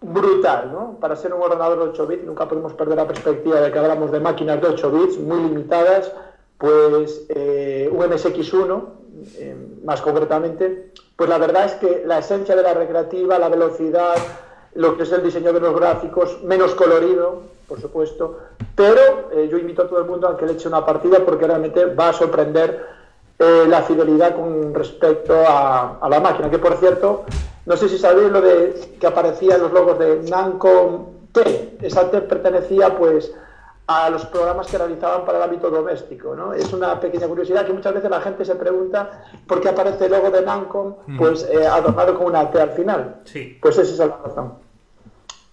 brutal, ¿no? Para ser un ordenador de 8 bits, nunca podemos perder la perspectiva de que hablamos de máquinas de 8 bits muy limitadas, pues eh, un MSX1, eh, más concretamente, pues la verdad es que la esencia de la recreativa, la velocidad, lo que es el diseño de los gráficos, menos colorido, por supuesto, pero eh, yo invito a todo el mundo a que le eche una partida porque realmente va a sorprender la fidelidad con respecto a, a la máquina, que por cierto, no sé si sabéis lo de que aparecía en los logos de Namco T, esa T pertenecía pues a los programas que realizaban para el ámbito doméstico, ¿no? Es una pequeña curiosidad que muchas veces la gente se pregunta por qué aparece el logo de Namco pues eh, adornado con una T al final. Sí. Pues esa es la razón.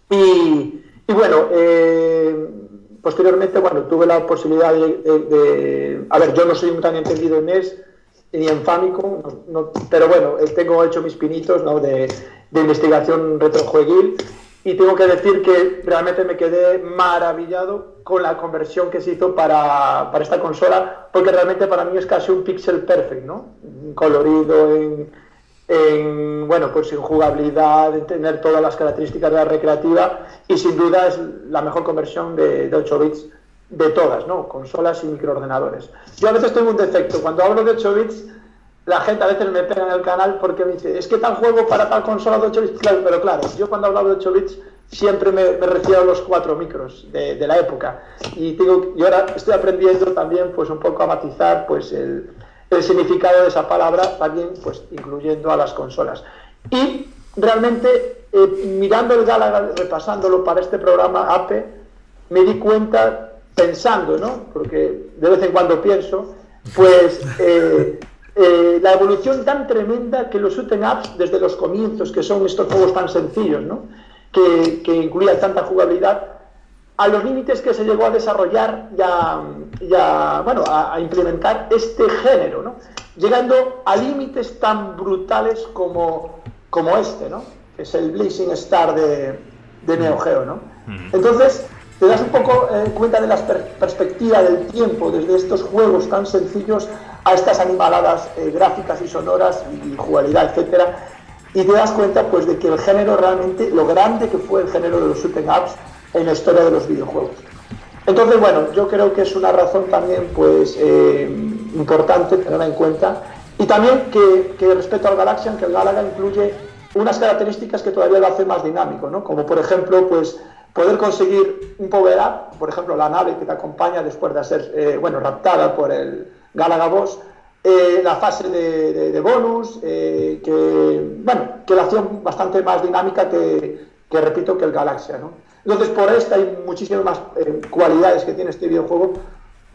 Y, y bueno, eh, posteriormente, bueno, tuve la posibilidad de, de- de- A ver, yo no soy un tan entendido en NES ni en Famicom, pero bueno, tengo hecho mis pinitos de, investigación retrojueguil. Y tengo que decir que realmente me quedé maravillado con la conversión que se hizo para, esta consola, porque realmente para mí es casi un pixel perfect, ¿no? Colorido en, en, bueno, pues en jugabilidad, en tener todas las características de la recreativa y sin duda es la mejor conversión de 8 bits de todas, ¿no? Consolas y microordenadores. Yo a veces tengo un defecto, cuando hablo de 8 bits, la gente a veces me pega en el canal porque me dice, es que tal juego para tal consola de 8 bits, claro, pero claro, yo cuando hablo de 8 bits siempre me, refiero a los 4 micros de, la época y, digo, y ahora estoy aprendiendo también pues un poco a matizar pues el, el significado de esa palabra, también pues incluyendo a las consolas. Y realmente, eh, mirando el Galaga, repasándolo para este programa APE, me di cuenta, pensando, ¿no? Porque de vez en cuando pienso, pues (laughs) eh, eh, la evolución tan tremenda que los shooting ups desde los comienzos, que son estos juegos tan sencillos, ¿no? que, que incluían tanta jugabilidad, a los límites que se llegó a desarrollar y a, y a, bueno, a, a implementar este género, ¿no? llegando a límites tan brutales como, como este, ¿no? que es el Blazing Star de, de Neo Geo. ¿no? Entonces, te das un poco eh, cuenta de la per- perspectiva del tiempo, desde estos juegos tan sencillos a estas animaladas eh, gráficas y sonoras y jugabilidad, etcétera, y te das cuenta pues de que el género realmente, lo grande que fue el género de los shooting ups en la historia de los videojuegos. Entonces, bueno, yo creo que es una razón también pues eh, importante tenerla en cuenta. Y también que, que respecto al Galaxian, que el Galaga incluye unas características que todavía lo hacen más dinámico, ¿no? Como por ejemplo, pues poder conseguir un power up, por ejemplo, la nave que te acompaña después de ser, eh, bueno, raptada por el Galaga Boss, eh, la fase de, de- de bonus, eh, que, bueno, que la hacía bastante más dinámica que, que, repito, que el Galaxia, ¿no? Entonces, por esta y muchísimas más eh, cualidades que tiene este videojuego,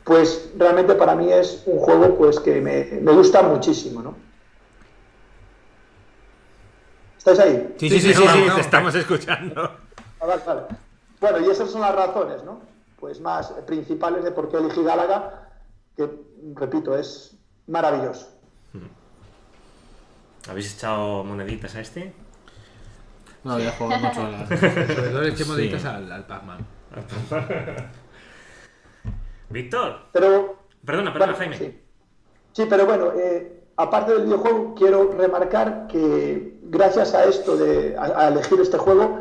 pues realmente para mí es un juego pues que me, me gusta muchísimo, ¿no? ¿Estáis ahí? Sí, sí, sí, sí, sí, te estamos escuchando. Ah, vale, vale. Bueno, y esas son las razones, ¿no? Pues más principales de por qué elegí Gálaga, que, repito, es maravilloso. ¿Habéis echado moneditas a este? No, ya juego mucho a la... (laughs) Sobre todo le echemos Sí. deditas al, al Pac-Man. (laughs) Víctor, Pero perdona, perdona, Bueno, Jaime. Sí. Sí, pero bueno, eh, aparte del videojuego, quiero remarcar que gracias a esto de a, a elegir este juego,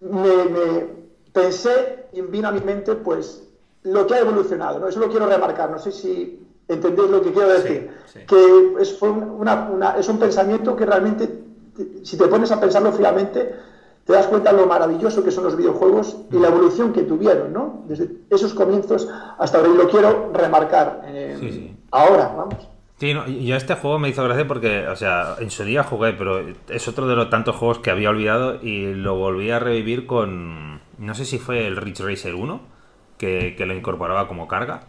me, me pensé y vino a mi mente pues lo que ha evolucionado, ¿no? Eso lo quiero remarcar, no sé si entendéis lo que quiero decir. sí. Que es, fue una- una- es un pensamiento que realmente, te- si te pones a pensarlo fríamente, te das cuenta de lo maravilloso que son los videojuegos y la evolución que tuvieron, ¿no? Desde esos comienzos hasta ahora. Y lo quiero remarcar eh, Sí, sí. ahora, vamos. Sí, no, yo este juego me hizo gracia porque, o sea, en su día jugué, pero es otro de los tantos juegos que había olvidado y lo volví a revivir con, no sé si fue el Ridge Racer 1, que, que lo incorporaba como carga,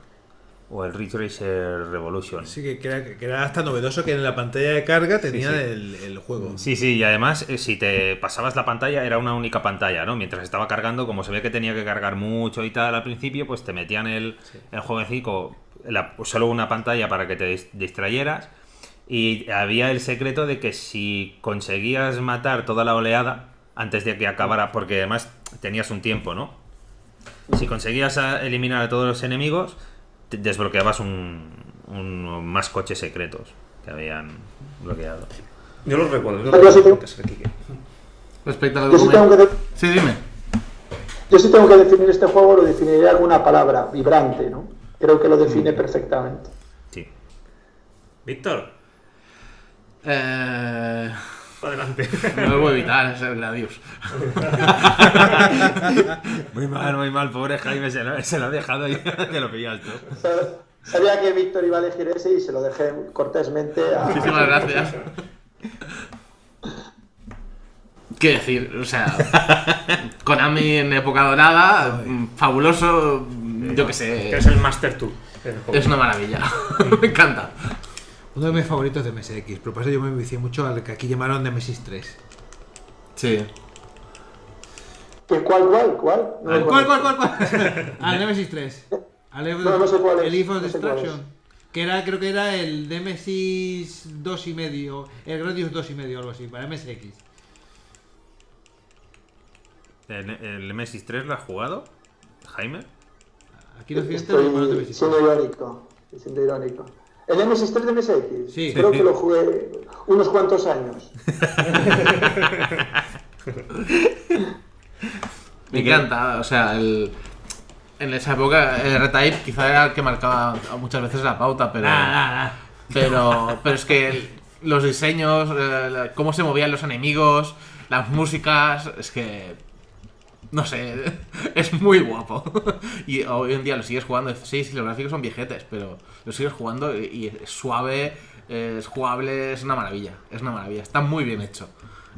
o el Ridge Racer Revolution. Sí, que, era, que era hasta novedoso que en la pantalla de carga tenía sí. El, el juego. Sí, sí, y además eh, si te pasabas la pantalla era una única pantalla, ¿no? Mientras estaba cargando, como se ve que tenía que cargar mucho y tal al principio, pues te metían el, el jueguecito, la- solo una pantalla para que te dis- distrayeras. Y había el secreto de que si conseguías matar toda la oleada antes de que acabara, porque además tenías un tiempo, ¿no? Si conseguías a- eliminar a todos los enemigos, te- desbloqueabas un, un- más coches secretos que habían bloqueado. Yo los recuerdo. Yo los recuerdo. Respecto argumento... que de- Sí, dime. yo sí tengo que definir este juego, lo definiría alguna palabra, vibrante, ¿no? Creo que lo define perfectamente. Sí. Víctor, Eh... adelante. No lo puedo evitar, es el Gladius. (laughs) Muy mal, muy mal, pobre Jaime, se lo, se lo ha dejado y te (laughs) lo pillas tú. Sab- Sabía que Víctor iba a elegir ese y se lo dejé cortésmente a... Muchísimas gracias. ¿Qué decir? O sea, Konami en época dorada, fabuloso, yo qué sé. Que es el Master 2. del juego. Es una maravilla. (laughs) Me encanta. Uno de mis favoritos de MSX, pero por eso yo me vicié mucho al que aquí llamaron Nemesis 3. Sí. ¿Qué, ¿Cuál, cuál, cuál? No lo ¿Cuál, cuál, cuál, cuál? (laughs) al Nemesis 3. Al No, no sé cuál es, el Eve of no Destruction. Que era, creo que era el Nemesis 2 y medio, el Gradius 2 y medio, algo así, para MSX. ¿El, el Nemesis 3 lo has jugado, Jaime? Aquí lo llamaron Estoy Nemesis 3. siendo irónico. siendo irónico. ¿El MSX 3 de MSX? Sí. Creo que lo jugué unos cuantos años. (laughs) Me encanta, o sea, el, en esa época el R-Type quizá era el que marcaba muchas veces la pauta, pero, pero, pero es que el- los diseños, eh, cómo se movían los enemigos, las músicas, es que no sé, (laughs) es muy guapo. Y hoy en día lo sigues jugando, sí, sí, los gráficos son viejetes, pero lo sigues jugando y, es suave, es jugable, es una maravilla, es una maravilla, está muy bien hecho.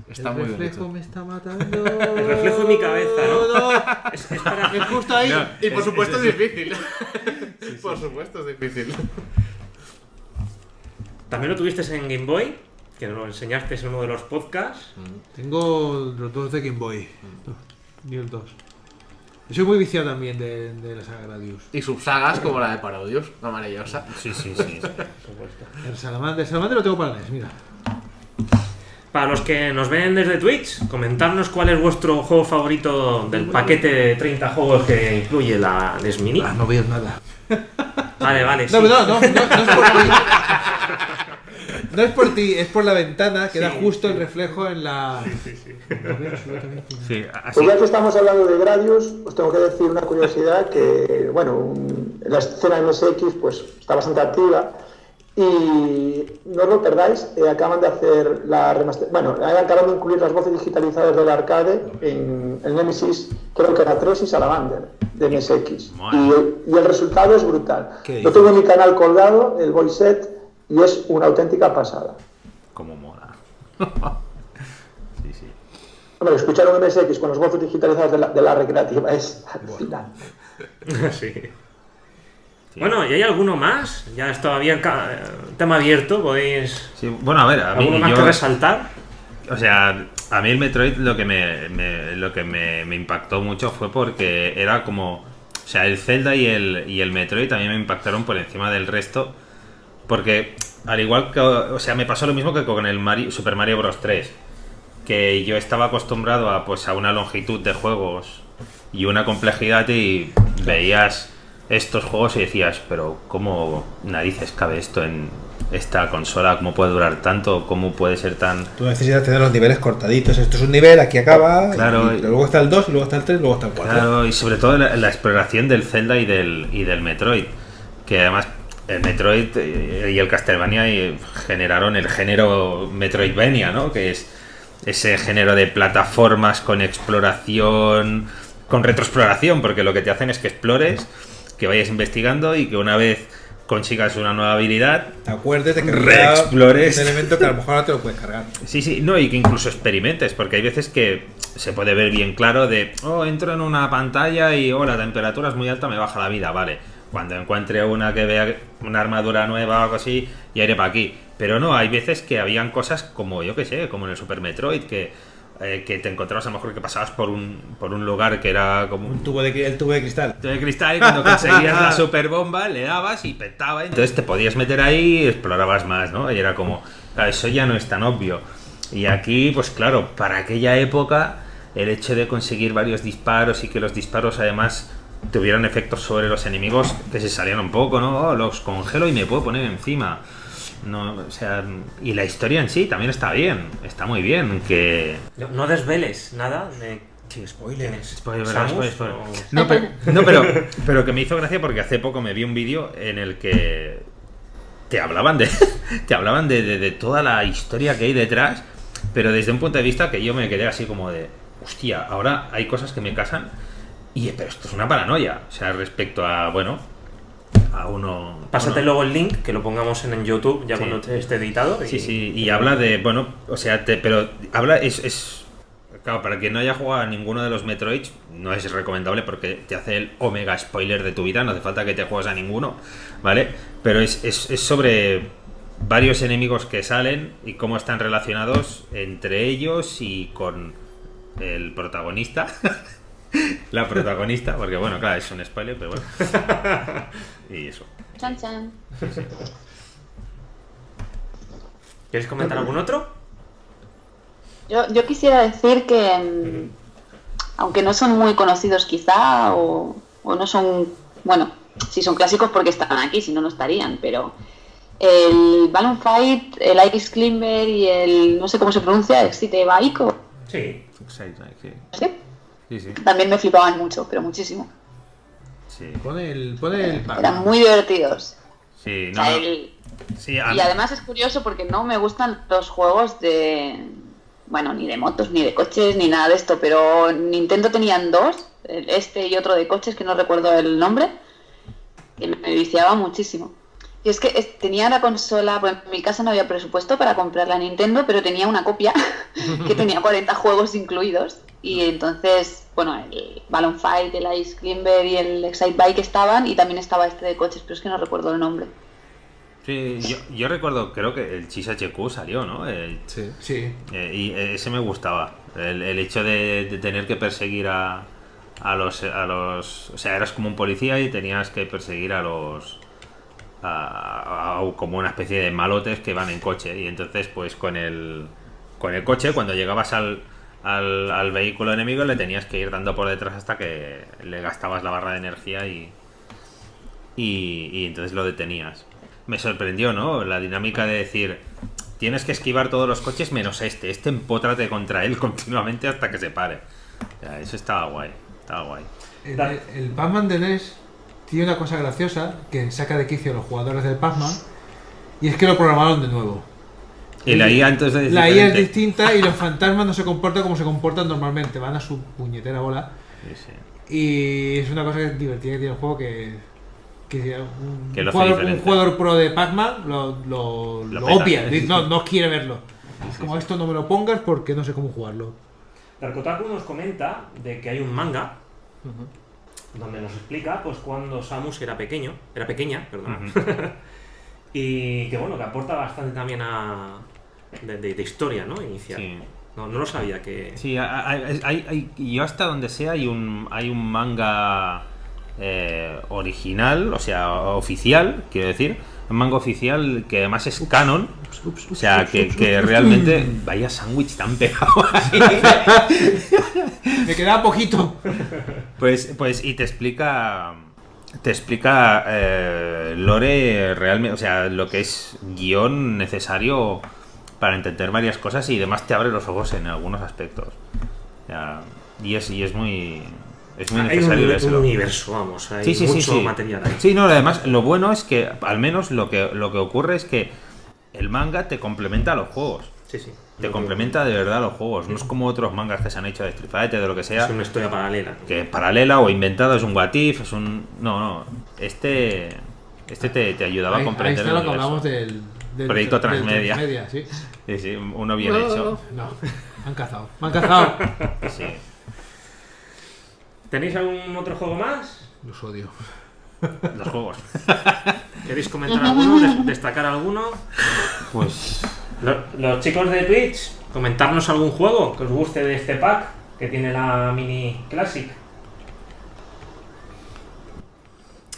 Está el muy bien reflejo hecho. me está matando. (laughs) El reflejo en mi cabeza, ¿no? Es, es para- Es justo ahí. No, Y por es- supuesto es- es difícil. (laughs) Por supuesto es difícil. También lo tuviste en Game Boy, que nos lo enseñaste en uno de los podcasts. Tengo los dos de Game Boy. Ni el 2. Yo soy muy viciado también de, de la saga Gradius. Y subsagas como la de Parodius, la maravillosa. Sí, sí, sí. El Salamander, el Salamander lo tengo para NES, mira. Para los que nos ven desde Twitch, comentarnos cuál es vuestro juego favorito del paquete de 30 juegos que incluye la NES Mini. Ah, no veo nada. Vale, vale. No, sí. no, no, no, no es (laughs) por. No es por ti, es por la ventana que da justo el reflejo en la. Absolutamente. Sí, así. Pues ya que estamos hablando de Gradius, os tengo que decir una curiosidad que, bueno, la escena MSX pues está bastante activa y no os lo perdáis, eh, acaban de hacer la remaster... Bueno, acaban de incluir las voces digitalizadas del arcade en, en Nemesis, creo que era 3 y Salamander de MSX. Y, el- y el resultado es brutal. ¿Qué Lo tengo en mi canal colgado, el voice set, y es una auténtica pasada. Como mola. (laughs) sí, sí. Hombre, escuchar un MSX con las voces digitalizadas de la, de la recreativa es alucinante. (laughs) Sí. Bueno, ¿y hay alguno más? Ya es todavía ca- tema abierto, podéis... Sí, Bueno, a ver, a mí. ¿Alguno más yo- que resaltar? O sea, a mí el Metroid lo que me, me- lo que me, me impactó mucho fue porque era como. O sea, el Zelda y el, y el Metroid también me impactaron por encima del resto. Porque, al igual que. O sea, me pasó lo mismo que con el Mario- Super Mario Bros. 3. Que yo estaba acostumbrado a, pues, a una longitud de juegos y una complejidad y veías estos juegos y decías, pero ¿cómo narices cabe esto en esta consola? ¿Cómo puede durar tanto? ¿Cómo puede ser tan... Tú necesitas tener los niveles cortaditos. Esto es un nivel, aquí acaba. Claro, y y- luego está el 2, y luego está el 3, y luego está el 4. Claro, y sobre todo la, la exploración del Zelda y del, y del Metroid. Que además el Metroid y el Castlevania generaron el género Metroidvania, ¿no? Que es ese género de plataformas con exploración, con retroexploración, porque lo que te hacen es que explores, que vayas investigando y que una vez consigas una nueva habilidad, Acuérdate que Reexplores. un elemento que a lo mejor no te lo puedes cargar. Sí, sí, no, y que incluso experimentes, porque hay veces que se puede ver bien claro de, oh, entro en una pantalla y, oh, la temperatura es muy alta, me baja la vida, vale. Cuando encuentre una que vea una armadura nueva o algo así, ya iré para aquí. Pero no, hay veces que habían cosas como, yo que sé, como en el Super Metroid, que, eh, que te encontrabas a lo mejor que pasabas por un, por un lugar que era como un tubo de, el tubo de cristal. de cristal y cuando (laughs) conseguías la super bomba le dabas y petaba. Entonces te podías meter ahí y explorabas más, ¿no? Y era como, claro, eso ya no es tan obvio. Y aquí, pues claro, para aquella época, el hecho de conseguir varios disparos y que los disparos además tuvieran efectos sobre los enemigos que se salían un poco, ¿no? Oh, los congelo y me puedo poner encima. No, o sea, y la historia en sí también está bien, está muy bien, que No, no desveles nada de... Sin spoilers. Spoiler, Samus, spoiler, spoiler. o- No, pero, no, pero, pero que me hizo gracia porque hace poco me vi un vídeo en el que te hablaban de (laughs) te hablaban de, de- de toda la historia que hay detrás, pero desde un punto de vista que yo me quedé así como de, hostia, ahora hay cosas que me casan y pero esto es una paranoia, o sea, respecto a, bueno, a uno... Pásate uno- luego el link, que lo pongamos en, en YouTube ya Sí. cuando esté editado. Sí, sí, y habla de, bueno, o sea, te- pero habla, es, es, claro, para quien no haya jugado a ninguno de los Metroids, no es recomendable porque te hace el omega spoiler de tu vida, no hace falta que te juegues a ninguno, ¿vale? Pero es, es, es sobre varios enemigos que salen y cómo están relacionados entre ellos y con el protagonista. (laughs) (laughs) La protagonista, porque bueno, claro, es un spoiler, pero bueno. (laughs) Y eso. Chan, chan. ¿Quieres comentar algún otro? Yo, yo quisiera decir que, mm, aunque no son muy conocidos quizá, o, o no son, bueno, si son clásicos porque están aquí, si no, no estarían, pero el Balloon Fight, el Ice Climber y el, no sé cómo se pronuncia, Excite Bike, o- Sí. Sí, ¿sí? Sí, sí. también me flipaban mucho, pero muchísimo. sí. Pon el, pon el Eran muy divertidos. Sí, O no, sea, no. el- Sí, a- Y además es curioso porque no me gustan los juegos de. Bueno, ni de motos, ni de coches, ni nada de esto, pero Nintendo tenían dos, este y otro de coches que no recuerdo el nombre, que me viciaba muchísimo. Y es que tenía la consola, bueno, en mi casa no había presupuesto para comprar la Nintendo, pero tenía una copia (laughs) que tenía 40 juegos incluidos. Y entonces, bueno, el Balloon Fight, el Ice Climber y el Excite Bike estaban, y también estaba este de coches, pero es que no recuerdo el nombre. Sí, yo, yo recuerdo, creo que el Chis HQ salió, ¿no? El- Sí. Sí. eh, y ese me gustaba. El, el hecho de, de tener que perseguir a, a los a los. O sea, eras como un policía y tenías que perseguir a los. a- a- como una especie de malotes que van en coche. Y entonces, pues con el. Con el coche, cuando llegabas al, al, al vehículo enemigo, le tenías que ir dando por detrás hasta que le gastabas la barra de energía y. Y, entonces lo detenías. Me sorprendió, ¿no? La dinámica de decir, tienes que esquivar todos los coches menos este. Este empótrate contra él (laughs) continuamente hasta que se pare. O eso estaba guay. Estaba guay. El, el, Pac-Man de NES tiene una cosa graciosa que saca de quicio a los jugadores del Pac-Man y es que lo programaron de nuevo. Y la IA entonces es La IA es distinta y los fantasmas no se comportan como se comportan normalmente, van a su puñetera bola. Sí, sí. Y es una cosa que es divertida que tiene el juego que. que un, Que jugador, un diferente. jugador pro de Pac-Man lo, lo, Lo lo no, no quiere verlo. Es como esto no me lo pongas porque no sé cómo jugarlo. Darkotaku nos comenta de que hay un manga donde nos explica pues cuando Samus era pequeño, era pequeña, perdón, (laughs) y que bueno, que aporta bastante también a de, de- de historia, ¿no? Inicial. Sí. No, no lo sabía que Sí, hay, hay- yo hasta donde sea hay un, hay un manga eh, original, o sea, oficial, quiero decir, un manga oficial que además es canon, o sea, que, que realmente (laughs) vaya sándwich tan pegado (laughs) ahí. Me quedaba poquito. Pues, pues, y te explica. Te explica eh, Lore realmente, o sea, lo que es guion necesario para entender varias cosas y además te abre los ojos en algunos aspectos. Y, es, y es muy. Es muy hay un, necesario un universo, vamos, hay Sí, sí, sí, mucho sí. material ahí. Sí, no, además, lo bueno es que al menos lo que, lo que ocurre es que el manga te complementa a los juegos. Sí, sí. Te complementa de verdad a los juegos. No es como otros mangas que se han hecho de Street Fighter, de lo que sea Es una historia paralela. que es paralela o inventado, es un what if, es un... No, no, este, este te, te ayudaba Ahí, a ahí comprender está el lo que hablamos del, del Proyecto Transmedia. Transmedia, sí. Sí, sí, uno bien hecho. No, me han cazado. Me han cazado. (laughs) Sí. ¿Tenéis algún otro juego más? Los odio. Los juegos. (laughs) ¿Queréis comentar alguno? Des- ¿Destacar alguno? Pues... Lo- Los chicos de Twitch, comentarnos algún juego que os guste de este pack que tiene la mini Classic.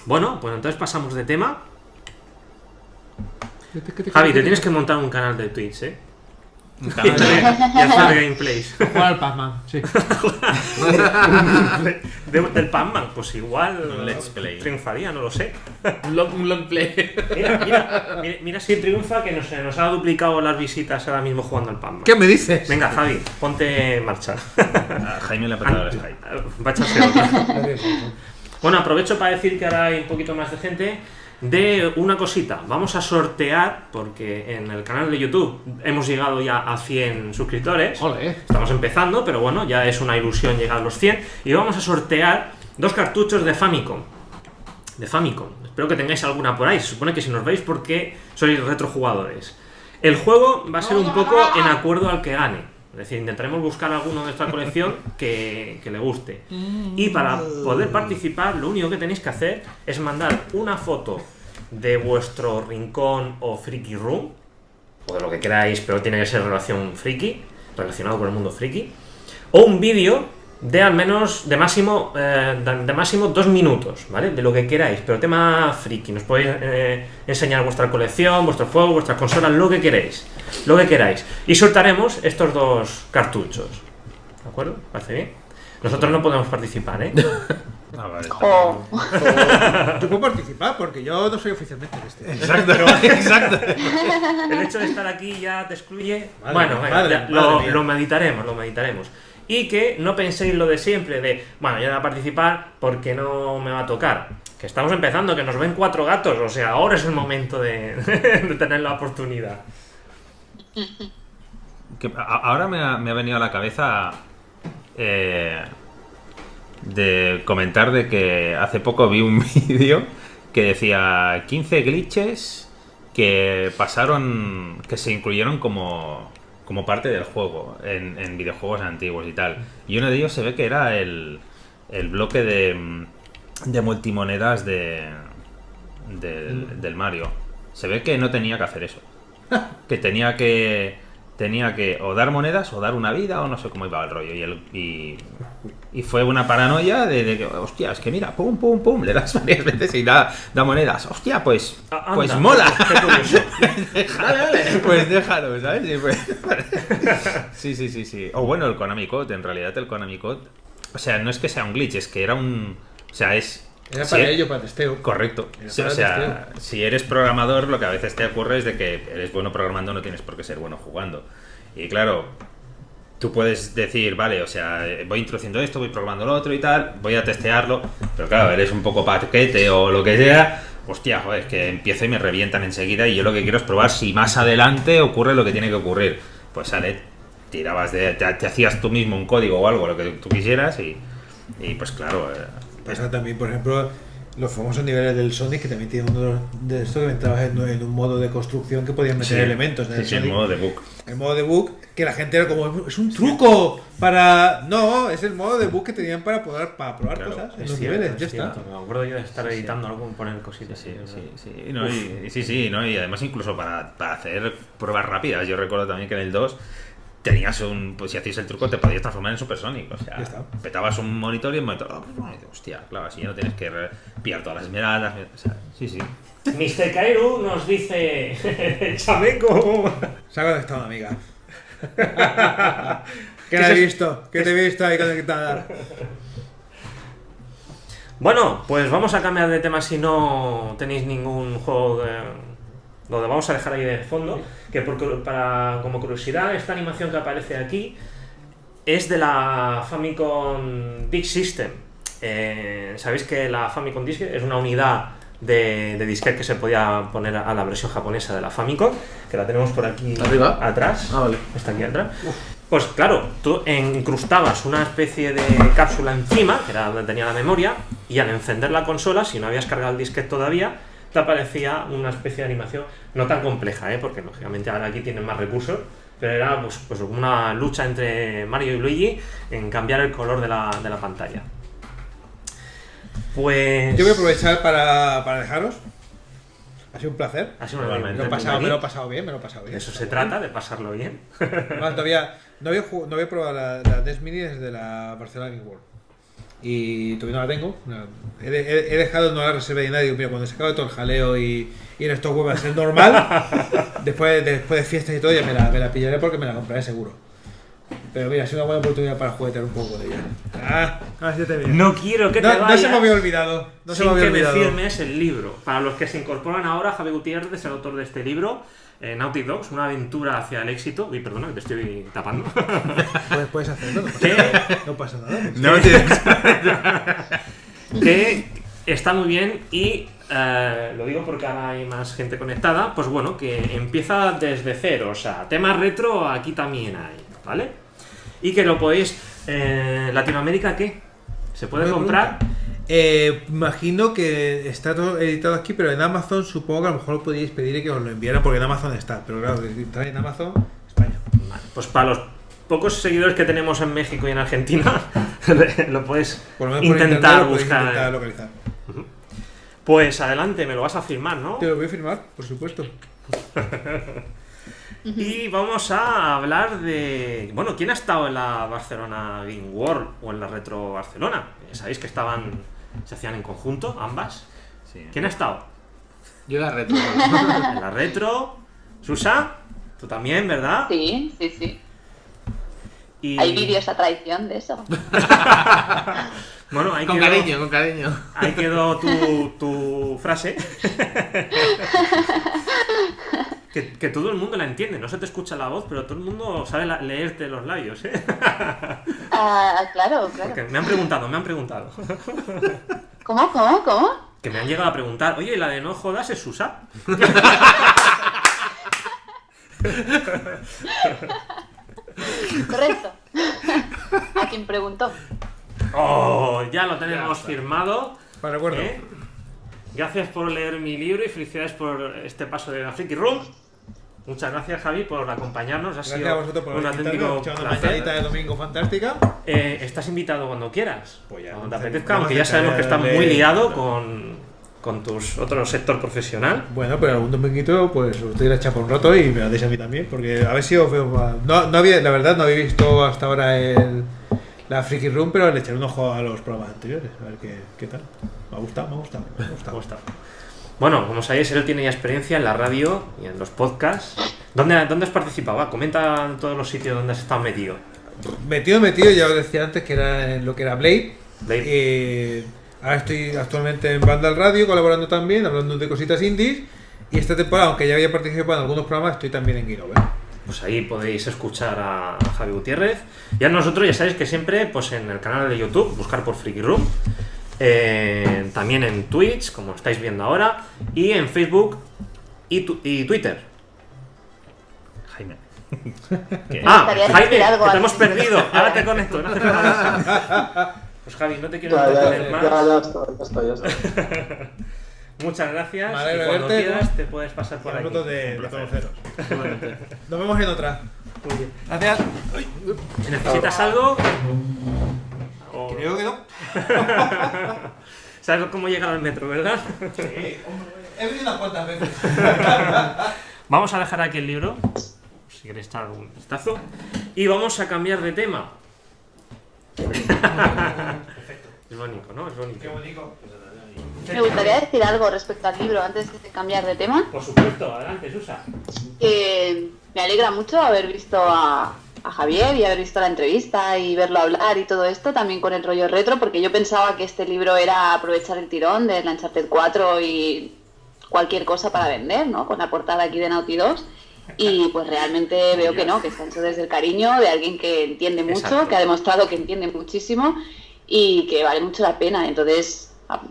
Bueno, pues entonces pasamos de tema. Javi, te tienes que montar un canal de Twitch, ¿eh? un (laughs) Y canal de- hacer gameplays. (laughs) Jugar al Pac-Man, sí. De- del Pac-Man, pues igual Un let's play. triunfaría, no lo sé. Un long, un long play. Mira, mira, mira, mira si triunfa que nos, nos ha duplicado las visitas ahora mismo jugando al Pac-Man. ¿Qué me dices? Venga, Javi, ponte en marcha. a Jaime le ha petado el Skype. Va a echarse otra. Bueno, aprovecho para decir que ahora hay un poquito más de gente. De una cosita, vamos a sortear, porque en el canal de YouTube hemos llegado ya a 100 suscriptores. Estamos empezando, pero bueno, ya es una ilusión llegar a los 100. Y vamos a sortear dos cartuchos de Famicom. De Famicom. Espero que tengáis alguna por ahí. Se supone que si nos veis porque sois retrojugadores. El juego va a ser un poco en acuerdo al que gane. Es decir, intentaremos buscar alguno de esta colección que, que le guste. Y para poder participar, lo único que tenéis que hacer es mandar una foto de vuestro rincón o friki room, o de lo que queráis, pero tiene que ser relación friki, relacionado con el mundo friki, o un vídeo de al menos, de máximo, eh, de máximo dos minutos, ¿vale? De lo que queráis, pero tema friki. Nos podéis eh, enseñar vuestra colección, vuestros juegos, vuestras consolas, lo que queréis. Lo que queráis. Y soltaremos estos dos cartuchos. ¿De acuerdo? ¿Parece bien? Nosotros no podemos participar, ¿eh? (laughs) Ah, vale. Yo puedo (laughs) participar porque yo no soy oficialmente de este. Exacto, (laughs) exacto. El hecho de estar aquí ya te excluye. Madre bueno, madre, ya, lo, lo meditaremos, lo meditaremos. Y que no penséis lo de siempre, de, bueno, yo no voy a participar porque no me va a tocar. Que estamos empezando, que nos ven cuatro gatos, o sea, ahora es el momento de, (laughs) de tener la oportunidad. Que a- ahora me ha, me ha venido a la cabeza eh, de comentar de que hace poco vi un (laughs) vídeo que decía 15 glitches que pasaron, que se incluyeron como, como parte del juego en, en videojuegos antiguos y tal. Y uno de ellos se ve que era el, el bloque de, de multimonedas de, del, del Mario. Se ve que no tenía que hacer eso. (laughs) Que tenía que tenía que o dar monedas o dar una vida o no sé cómo iba el rollo. Y, el, y, y fue una paranoia de, de que, hostia, es que mira, pum, pum, pum, le das (laughs) varias veces y da, da monedas. Hostia, pues, Ah, anda, pues mola. curioso. (laughs) Dale, dale. Pues déjalo, ¿sabes? Y pues- (laughs) Sí, sí, sí, sí. O bueno, el Konami Code, en realidad el Konami Code. O sea, no es que sea un glitch, es que era un. O sea, es. Era sí, para ello, para testeo. Correcto. O sea, si eres programador, lo que a veces te ocurre es de que eres bueno programando, no tienes por qué ser bueno jugando. Y claro, tú puedes decir, vale, o sea, eh, voy introduciendo esto, voy programando lo otro y tal, voy a testearlo, pero claro, eres un poco paquete o lo que sea. Hostia, joder, es que empiezo y me revientan enseguida y yo lo que quiero es probar si más adelante ocurre lo que tiene que ocurrir. Pues sale, tirabas de, te, te hacías tú mismo un código o algo, lo que tú quisieras y, y pues claro, eh, Pasa también, por ejemplo, los famosos niveles del Sonic, que también tiene uno de, los- de esto que entrabas en, en un modo de construcción que podías meter sí, elementos en sí, el sí, Sonic. modo debug. El modo debug, que la gente era como, es un truco para... No, es el modo debug que tenían para poder para probar Claro, cosas en los cierto, niveles, ya es está. cierto. Me acuerdo yo de estar editando algo y poner cositas. Sí, sí, no, y, sí, sí, no, y además incluso para, para hacer pruebas rápidas, yo recuerdo también que en el 2 tenías un, pues si hacías el truco te podías transformar en Supersonic, o sea, petabas un monitor y el monitor, oh, pues, bueno, hostia, claro, así ya no tienes que pillar todas las esmeraldas, o sea, sí, sí. Mr. Kairu nos dice (laughs) chameco. Se ha conectado una amiga. (laughs) ¿Qué te he visto? ¿Qué te he visto ahí conectada? Bueno, pues vamos a cambiar de tema si no tenéis ningún juego que lo vamos a dejar ahí de fondo. Que por, para, como curiosidad, esta animación que aparece aquí es de la Famicom Disk System. Eh, Sabéis que la Famicom Disk es una unidad de, de disquete que se podía poner a la versión japonesa de la Famicom, que la tenemos por aquí ¿Arriba? atrás. Ah, vale. Está aquí atrás. Pues claro, tú incrustabas una especie de cápsula encima, que era donde tenía la memoria, y al encender la consola, si no habías cargado el disquete todavía, te aparecía una especie de animación no tan compleja, ¿eh? porque lógicamente ahora aquí tienen más recursos, pero era pues, pues una lucha entre Mario y Luigi en cambiar el color de la, de la pantalla. Pues... Yo voy a aprovechar para, para dejaros. Ha sido un placer. Ha sido una Igualmente. Me lo, he pasado, aquí. me lo he pasado bien, me lo he pasado bien. Eso se trata, de pasarlo bien. (laughs) No, todavía no había, no había probado la, la Mini desde la Barcelona Game World. Y todavía no la tengo. No, He, he- he dejado no la reserva de nadie. Mira, cuando se acabe todo el jaleo y, y en estos vuelva a ser normal, (laughs) después, después de fiestas y todo, ya me la, me la pillaré porque me la compraré seguro. Pero mira, ha sido una buena oportunidad para juguetear un poco de ella. Ah, sí te veo. No quiero que te No, no vayas. se me había olvidado. No se sin me había que olvidado. me firmes el libro. Para los que se incorporan ahora, Javi Gutiérrez es el autor de este libro, eh, Naughty Dogs, una aventura hacia el éxito. Uy, perdona, que te estoy tapando. (laughs) Puedes, puedes hacerlo, no pasa nada. No pasa nada. No tienes... (laughs) que está muy bien y eh, lo digo porque ahora hay más gente conectada. Pues bueno, que empieza desde cero. O sea, temas retro aquí también hay, ¿vale? Y que lo podéis. Eh, ¿Latinoamérica qué? ¿Se puede comprar? Eh, imagino que está todo editado aquí, pero en Amazon supongo que a lo mejor lo podíais pedir y que os lo enviaran porque en Amazon está. Pero claro, está en Amazon, España. Vale, pues para los pocos seguidores que tenemos en México y en Argentina, (laughs) lo puedes Por lo menos por internet intentar lo buscar. intentar localizar. Pues adelante, me lo vas a firmar, ¿no? Te lo voy a firmar, por supuesto. (laughs) Y vamos a hablar de. Bueno, ¿quién ha estado en la Barcelona Game World o en la Retro Barcelona? Eh, Sabéis que estaban. Se hacían en conjunto, ambas. Sí. ¿Quién ha estado? Yo la retro. En la Retro. Susa, tú también, ¿verdad? Sí, sí, sí. Y... Hay vídeos a traición de eso. (laughs) Bueno, ahí con quedó, cariño, con cariño. Ahí quedó tu, tu frase. que, que todo el mundo la entiende. No se te escucha la voz, pero todo el mundo sabe la- leerte los labios, ¿eh? Ah, claro, Porque claro. me han preguntado, me han preguntado. ¿Cómo, cómo, cómo? Que me han llegado a preguntar, oye, la de no jodas es Susa. Correcto. A quien preguntó. Oh, ya lo tenemos firmado. Para recuerdo. ¿eh? gracias por leer mi libro y felicidades por este paso de la Freaky Room. Muchas gracias, Javi, por acompañarnos. Ha Gracias sido a vosotros por un auténtico placer. de domingo fantástica. Eh, estás invitado cuando quieras. Pues ya, cuando te no apetezca, no aunque me ya sabemos que estás muy liado con, con tus otro sector profesional. Bueno, pero algún dominguito, pues os doy la chapa un rato y me la deis a mí también, porque a ver si os veo más. No, no había, la verdad, no había visto hasta ahora el, la Freaky Room, pero le echaré un ojo a los programas anteriores, a ver qué, qué tal. Me ha gustado, me ha gustado, me ha gustado. Bueno, como sabéis, él tiene ya experiencia en la radio y en los podcasts. ¿Dónde, dónde has participado? Va, comenta en todos los sitios donde has estado metido. Metido, metido, ya os decía antes que era lo que era Blade. Blade. Eh, ahora estoy actualmente en Vandal Radio colaborando también, hablando de cositas indies. Y esta temporada, aunque ya había participado en algunos programas, estoy también en Game Over. Pues ahí podéis escuchar a Javi Gutiérrez. Y a nosotros ya sabéis que siempre pues en el canal de YouTube, buscar por Freaky Room. Eh, también en Twitch, como estáis viendo ahora. Y en Facebook y, tu- y Twitter. Jaime. (laughs) Ah, gustaría Jaime, que te hemos perdido. Ahora te conecto. (laughs) por avisar. Pues Javi, no te quiero Ya, ya, entretener ya, más. ya estoy, ya estoy, ya estoy. (laughs) Muchas gracias. Me y cuando verte, quieras ¿no? te puedes pasar por aquí. De, de. Nos vemos en otra. Muy bien. Gracias. Si necesitas algo. Creo que no. (laughs) Sabes cómo llegar al metro, ¿verdad? He venido unas cuantas veces. (laughs) Vamos a dejar aquí el libro. Si queréis echar un vistazo. Y vamos a cambiar de tema. (laughs) Es bonito, ¿no? Es bonito. bonito. Me gustaría decir algo respecto al libro antes de cambiar de tema. Por supuesto, adelante, Susa. que me alegra mucho haber visto a, a Javier y haber visto la entrevista y verlo hablar y todo esto, también con el rollo retro, porque yo pensaba que este libro era aprovechar el tirón de Uncharted 4 y cualquier cosa para vender, ¿no? Con la portada aquí de Naughty 2. Y pues realmente veo que no, que está hecho desde el cariño de alguien que entiende mucho, Exacto. que ha demostrado que entiende muchísimo y que vale mucho la pena. Entonces, ah,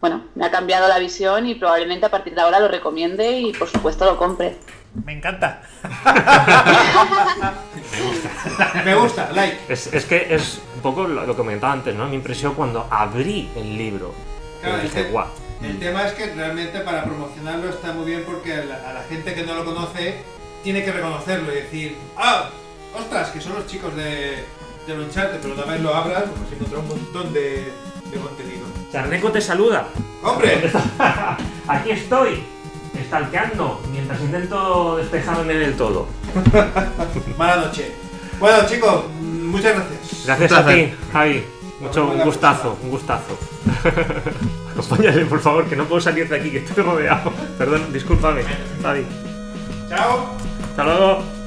bueno, me ha cambiado la visión y probablemente a partir de ahora lo recomiende y por supuesto lo compre. Me encanta. (laughs) Me gusta, like. Es, es que es un poco lo, lo que comentaba antes, ¿no? Mi impresión cuando abrí el libro. Claro, y dije, guau. El tema es que realmente para promocionarlo está muy bien porque a la, a la gente que no lo conoce tiene que reconocerlo y decir, ¡ah! ¡Ostras! Que son los chicos de, de Uncharted, pero una vez lo abras, pues encontrar un montón de, de contenido. Charneco te saluda. ¡Hombre! (laughs) Aquí estoy, estalqueando, mientras intento despejarme del todo. (laughs) Mala noche. Bueno, chicos, muchas gracias. Gracias a ti, Javi. Mucho, un gustazo, un gustazo. (laughs) Acompáñale, por favor, que no puedo salir de aquí, que estoy rodeado. Perdón, discúlpame, Javi. Chao. Hasta luego.